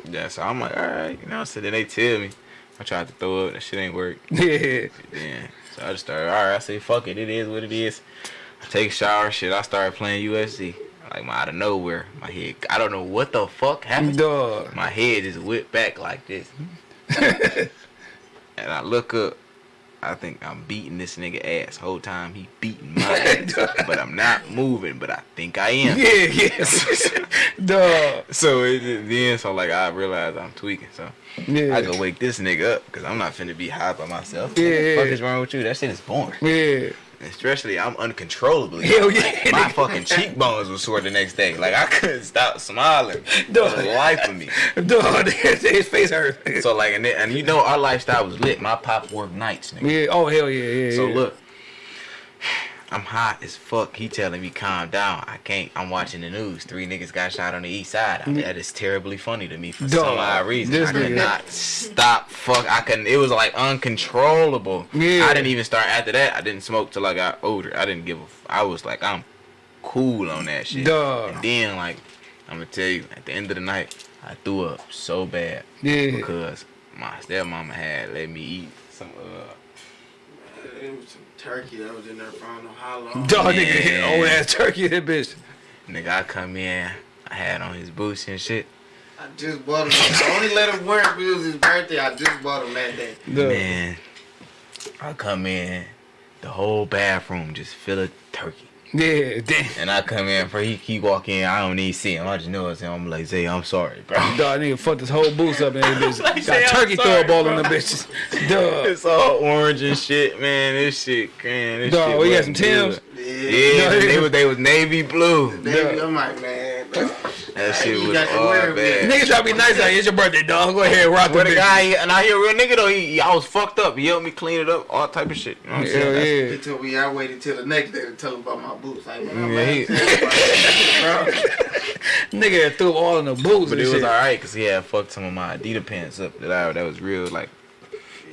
Yeah, so I'm like, all right, you know. So then they tell me, I tried to throw up. That shit ain't work. yeah. Then so I just started. All right, I say, fuck it. It is what it is. I take a shower. Shit, I started playing UFC. Like my out of nowhere, my head. I don't know what the fuck happened. Dog. My head just whipped back like this. and I look up. I think I'm beating this nigga ass whole time. He beating my ass, but I'm not moving. But I think I am. Yeah, yes. Dog. So it, then, so like I realize I'm tweaking. So Yeah. I go wake this nigga up because I'm not finna be high by myself. Yeah, what the fuck is wrong with you? That shit is boring. Yeah. Especially I'm uncontrollably. Hell Like, yeah, my fucking cheekbones were sore the next day. Like I couldn't stop smiling. Dog. The life of me. Dog. His face hurt. So like and, then, and you know our lifestyle was lit. My pop worked nights, nigga. Yeah. Oh hell yeah. Yeah. So yeah. look, I'm hot as fuck. He telling me calm down. I can't. I'm watching the news. Three niggas got shot on the east side. I mean, that is terribly funny to me for Dog, some odd reason. this I could nigga- not stop. Fuck. I couldn't. It was like uncontrollable. Yeah. I didn't even start after that. I didn't smoke till I got older. I didn't give a. f- I was like I'm cool on that shit. Dog. And then like I'm gonna tell you at the end of the night I threw up so bad Yeah. because my stepmama had let me eat some uh It was some turkey that was in there for I don't know how long. Dog nigga, Yeah. old ass turkey, that bitch. Nigga, I come in, I had on his boots and shit. I just bought him. I only let him wear it because it was his birthday. I just bought him that day. Dog. Man, I come in, the whole bathroom just full of turkey. Yeah, damn. And I come in, for he keep walking, I don't even see him. I just know it's him. I'm like, Zay, I'm sorry, bro. Dog nigga fucked his whole boots up in this bitch. Like, Got I'm turkey sorry, throw ball bro. on the bitches. Dog. It's all orange and shit, man. This shit, man. This Dog, shit we got some wasn't Timbs. good. Yeah. Yeah, Dog, they was they was navy blue. Baby, Yeah. I'm like, man. Dog. That shit was got to oh, all wear it, bad. Niggas try to be nice like, it's your birthday, dog. Go ahead, and rock the Where the bitch. guy, and I hear a real nigga though, he, he- I was fucked up. He helped me clean it up, all type of shit. You know what I'm Hell saying? That's- yeah. He told me I waited till the next day to tell him about my boots. Like, man, I'm Yeah, he- tell you about that, Nigga threw all in the boots But and it was alright because he had fucked some of my Adidas pants up that I that was real like.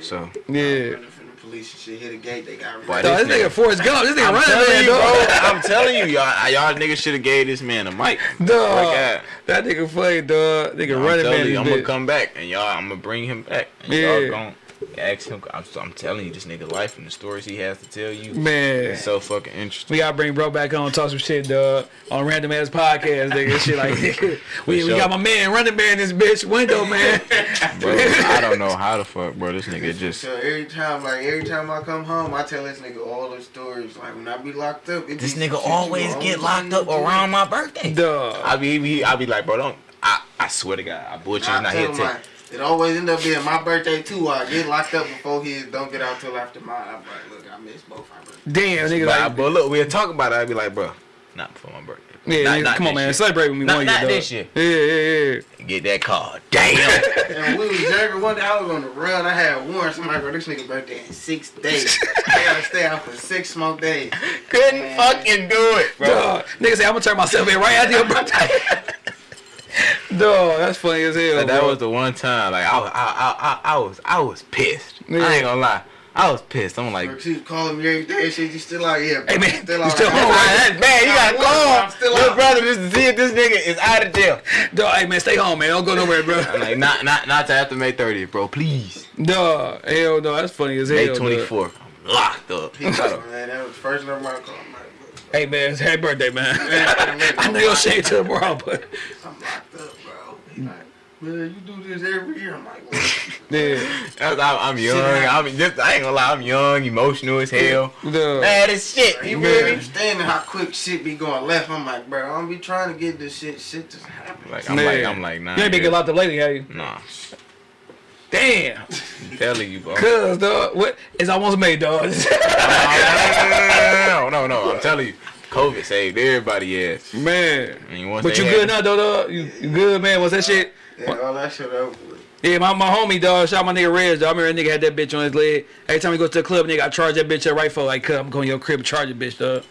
So. Yeah. Running from the police and shit, hit a gate, they got Boy, rid of this this nigga nigga- Forrest Gump. This nigga I'm running telling man, you, bro. I'm telling you, y'all, y'all niggas should have gave this man a mic. Dog. God. That nigga funny, dog. Nigga I'm running telling man. you, I'm gonna come back and y'all, I'm gonna bring him back. And Yeah. y'all gon' ask him. I'm, I'm telling you, this nigga life and the stories he has to tell you. Man. It's so fucking interesting. We gotta bring bro back on, talk some shit, dog, on random ass podcast, nigga. Shit like, nigga. we, we got my man, running man, this bitch, window man. Bro, I don't know how the fuck, bro. This nigga just. So every time, like every time I come home, I tell this nigga all the stories. Like when I be locked up, it This be nigga some always get locked up around my birthday. dog. I be, be I be like, bro, don't. I, I swear to God, I bullshit I not tell here. him, Take, like, it always end up being my birthday too. I get locked up before his. Don't get out till after mine. I'm like, look, I missed both our birthdays. Damn, nigga, but, like, but look, we'll talk about it. I'd be like, bro, not before my birthday. yeah, Not- nigga, not come on, man, year. celebrate with me Not- one not year, dog. this year. Yeah, yeah, yeah. Get that car. Damn. And we was younger. One day I was on the run. I had warrants. Somebody go, this nigga birthday in six days. I gotta stay out for six more days. Couldn't Man. fucking do it, bro. Dog, nigga say I'm gonna turn myself in right after your birthday. Dog, that's funny as hell. But that bro. was the one time, like I, was- I, I, I, I was, I was pissed. Yeah. I ain't gonna lie, I was pissed. I'm like, Bro, She was calling me every day. Shit, you still out here? bro. Hey, man, still you out still here. home, right? man, man, you gotta I'm still your out. brother just to see if this nigga is out of jail. Dog, hey man, stay home, man. Don't go nowhere, bro. I'm like, not, not, not to after May 30th, bro. Please, Dog, hell no, that's funny as hell. May dog. 24th. I'm locked up. He called, man, that was the first number I called. I'm like, look, Hey man, it's happy birthday, man. man, I know your shade tomorrow, but I'm locked up, bro. He like, man, you do this every year. I'm like, what? yeah, I'm, I'm young. I'm just, I ain't gonna lie, I'm young, emotional as hell. dog. Man, this shit. He You really feel understanding how quick shit be going left. I'm like, bro, I don't be trying to get this shit. Shit just happen. Like, I'm Man. like, I'm like, nah. You ain't been yeah. getting locked up lately, have you? Nah, Damn. I'm telling you, bro. Cuz, dog, what? It's almost made, dog. no, no, no, I'm telling you, COVID saved everybody ass. man. I mean, But you good now, though, dog? You, you good, man? What's that shit? Yeah, all that shit over with. Yeah, my, my homie, dog, shot my nigga Rez, dog. I remember that nigga had that bitch on his leg. Every time he goes to the club, nigga, I charge that bitch up right for like, I'm going to your crib, charge a bitch, dog.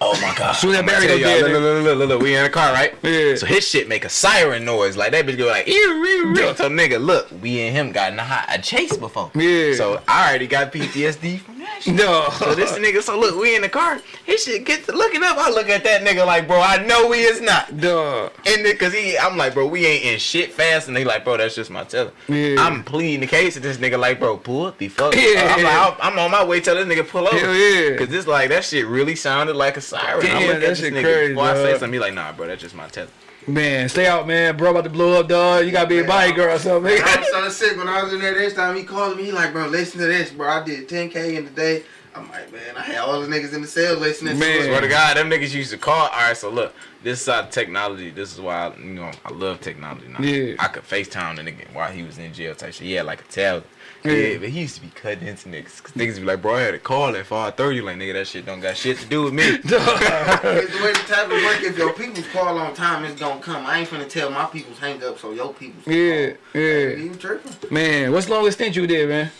Oh my god. Soon as that I'ma Barry go dead, Look, look, look, look, look, we in the car, right? Yeah. So his shit make a siren noise. Like that bitch go like, ew, ew, ew. So nigga, look, we and him got in a, hot, a chase before. Yeah. So I already got PTSD from No. So this nigga, so look, we in the car. His shit gets to looking up. I look at that nigga like, bro, I know he is not. Dog. And then, cause he, I'm like, bro, we ain't in shit fast. And they like, bro, that's just my tether. Yeah. I'm pleading the case. And this nigga like, bro, pull up, be fuck. Yeah. I'm like, I'm on my way. Tell this nigga pull over. Hell yeah. Cause this like that shit really sounded like a siren. Damn, I look at that this shit nigga crazy, before I say something. He like, nah, bro, that's just my tether. Man, stay out, man. Bro, about to blow up, dog. You gotta be a body girl or something. I was so sick when I was in there this time. He called me. He like, bro, listen to this, bro. I did 10k in the day. I'm like, man, I had all the niggas in the cell listening Man. to Swear to God, them niggas used to call. All right, so look, this is how technology. This is why I, you know I love technology. Now. Yeah. I could FaceTime the nigga while he was in jail type shit. Yeah, like a tablet. Yeah. But he used to be cutting into niggas. Cause niggas be like, bro, I had a call at 5:30. Like, nigga, that shit don't got shit to do with me. It's the way the tablet work. If your people's call on time, it's gonna come. I ain't finna tell my people's hang up, so your people's Yeah, call. yeah. You tripping? Man, what's the longest stint you did, man?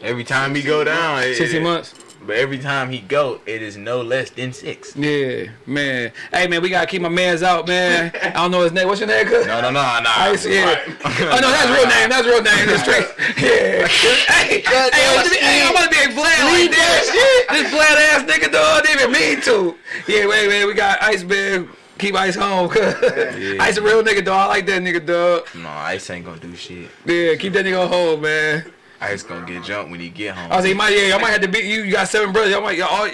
Every time he go down, it- 60 it- months? But every time he go, it is no less than six. Yeah, man. Hey, man, we gotta keep my mans out, man. I don't know his name. What's your name, cuz? No, no, no, no. Ice, yeah. Oh, no, that's real name. That's real name. in The street. Yeah. hey, hey, I'm to be, hey, I'm about to be a Vlad like that. This Vlad ass nigga, dog, didn't even mean to. Yeah, wait, wait. We got Ice, man. Keep Ice home, cuz. Yeah. Ice a real nigga, dog. I like that nigga, dog. No, Ice ain't gonna do shit. Yeah, keep that nigga hold, man. Ice gonna get jumped when he get home. I was like, you might, yeah, y'all might have to beat you. You got seven brothers. Y'all might, y'all, all,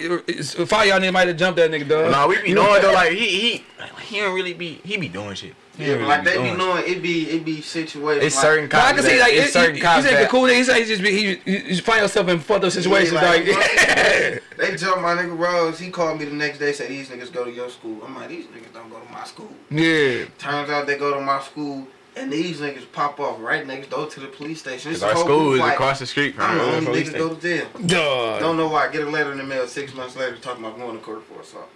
five y'all niggas might have jumped that nigga, dog. Nah, we be knowing though, like he he he don't really be he be doing shit. He Yeah, but really like they be doing knowing it be it be situations. It's like, certain But I can see like it's it, certain you, you cops said the that cool nigga. He said he just be he you, you find yourself in fucked up situations. Yeah, like, like, They jumped my nigga Rose. He called me the next day. Said these niggas go to your school. I'm like these niggas don't go to my school. yeah, Turns out they go to my school, and these niggas pop off right next door to the police station. It's Cause our a whole school is fight. across the street from I'm the the only police nigga go to jail. dog, Don't know why. I get a letter in the mail six months later talking about going to court for assault.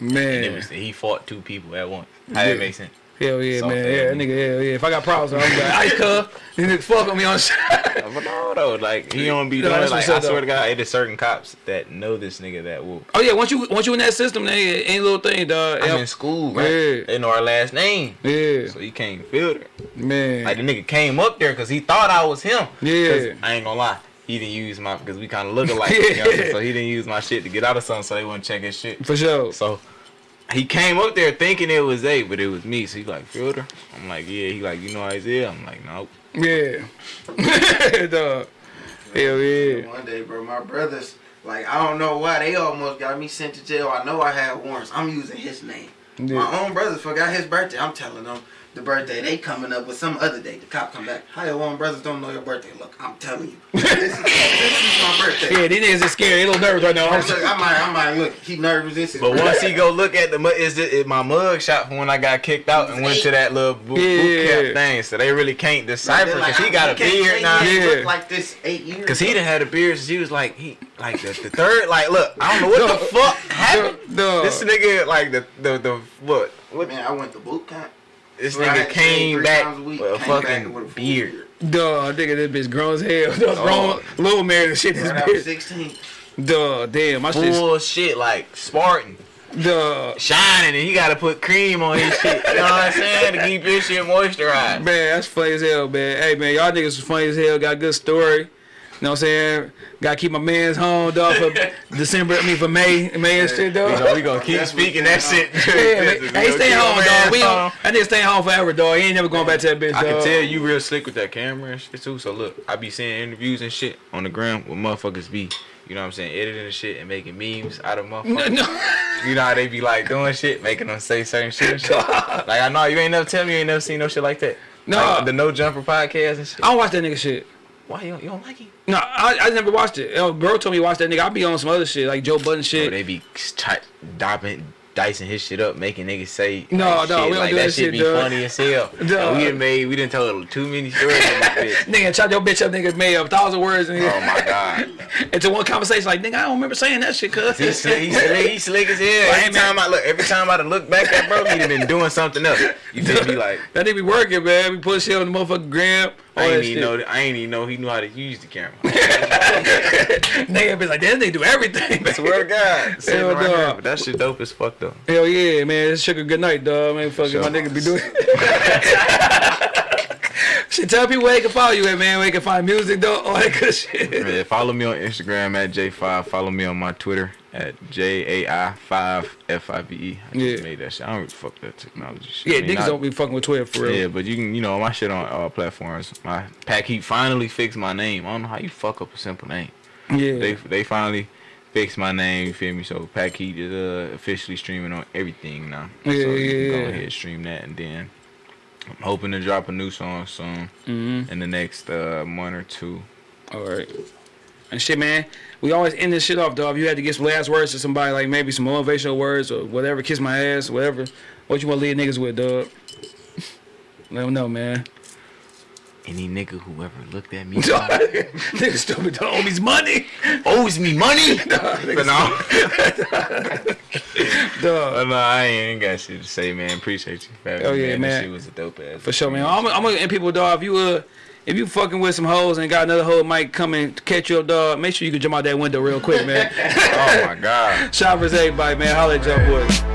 man. He fought two people at once. How that make sense? Hell yeah, man. Yeah, nigga. nigga, hell yeah. If I got problems, I'm like, ice cup. These niggas fuck on me on shit. But no, though, like he don't be No, doing Like I swear though. to God, it is certain cops that know this nigga that will. Oh yeah, once you once you in that system, nigga, ain't a little thing, dog. I'm Yeah, in school, right? Yeah. They know our last name, yeah, so he can't filter. man. Like the nigga came up there because he thought I was him. Yeah. I ain't gonna lie. He didn't use my because we kind of look alike. you know what I'm saying? Yeah. So he didn't use my shit to get out of something, so they wouldn't check his shit. For sure. So he came up there thinking it was A, but it was me. So he like filter. I'm like, yeah. He like, you know Isaiah. I'm like, nope. Yeah. dog. Hell yeah. One day, bro, my brothers, like, I don't know why, they almost got me sent to jail. I know I had warrants. I'm using his name. Yeah. My own brothers forgot his birthday. I'm telling them the birthday. They coming up with some other day. The cop come back. How your own brothers don't know your birthday? Look, I'm telling you. this, is, this is my birthday. Yeah, these niggas is scared. They a little nervous right now. I, look, I might, I might look. He nervous. This is. But once he go look at the mu- is it, it my mug shot from when I got kicked out and went to that little boot, boot camp thing, so they really can't decipher because like, he got a beard now. he Yeah. looked like this eight years. Cause he done had a beard since he was like he like the, the third like look I don't know what the fuck happened. Dog. This nigga like the the the what what Man, I went to boot camp. This Where nigga had came three back times a week, with a came back fucking with a full beard. Dog, nigga, this bitch grown as hell. Dog, Oh. grown, little man and shit. This Right bitch. 16. Dog, damn, my shit. Full shit like Spartan Dog. shining and he gotta put cream on his shit. You know what I'm saying to keep his shit moisturized. Man, that's funny as hell, man. Hey, man, y'all niggas was funny as hell. Got a good story. You know what I'm saying? Gotta keep my man's home, dog, for December, I mean, for May, May and shit, We dog. gonna, we gonna keep Definitely speaking that shit. Yeah, man. Hey, stay home, my dog. We man's gon- home. that nigga stay home forever, dog. He ain't never going back to that bitch, I can tell you real slick with that camera and shit too. So look, I be seeing interviews and shit on the ground with motherfuckers be, you know what I'm saying, editing and shit and making memes out of No, motherfuckers. no. You know how they be like doing shit, making them say certain shit and shit. like I know you ain't never tell me you ain't never seen no shit like that. No. Like, the No Jumper podcast and shit. I don't watch that nigga shit. Why you don't, you don't like it? No, I, I never watched it. A girl told me to watch that nigga. I be on some other shit, like Joe Budden Bro, shit. they be ch- dopping, dicing his shit up, making niggas say No, like, no, shit. we don't like do that that shit shit, be dog. funny as hell. Dog. Like, we done made, we done told too many stories in this bitch. Nigga, chop your bitch up, nigga, made a thousand words and Oh my god. into one conversation. Like, nigga, I don't remember saying that shit, cuz. He slick, he slick, he slick as hell. Like, Every man. time I look, every time I look back at bro, he done been doing something else. You feel me? Like That nigga be working, man. We put shit on the motherfucking gram. All I ain't even know. that- I ain't even know he knew how to use the camera. nigga be like, that nigga do everything. Swear to God, sitting Hell right no. here, that shit dope as fuck though. Hell yeah, man. It's sugar good night, dog. Man, fucking Sure. my nigga be doing. shit, tell people where they can follow you at, man. Where they can find music, though. All that good shit. Yeah, follow me on Instagram at J5. Follow me on my Twitter at J-A-I-5-F-I-V-E. I just Yeah. made that shit. I don't really fuck that technology shit. Yeah, I mean, niggas I- don't be fucking with Twitter for real. Yeah, but you can, you know, my shit on all platforms. My Pack Heat finally fixed my name. I don't know how you fuck up a simple name. Yeah. They they finally fixed my name. You feel me? So Pack Heat is uh, officially streaming on everything now. Yeah, so you yeah, can go ahead and stream that, and then I'm hoping to drop a new song soon mm-hmm. in the next uh, month or two. All right. And shit, man. We always end this shit off, dog. If you had to get some last words to somebody, like maybe some motivational words or whatever, kiss my ass, whatever. What you want to leave niggas with, dog? Let them know, man. Any nigga who ever looked at me Niggas stupid. Don't owe me money. owes me money. but no, Dog. no, I ain't, got shit to say, man. Appreciate you. Oh, yeah, man. man. This shit was a dope ass. For sure, man. I'm, I'm gonna end people, dog. If you uh, if you fucking with some hoes and got another hoe might come and catch your dog, make sure you can jump out that window real quick, man. oh my god. Shout out for everybody, man. Holla at y'all boys.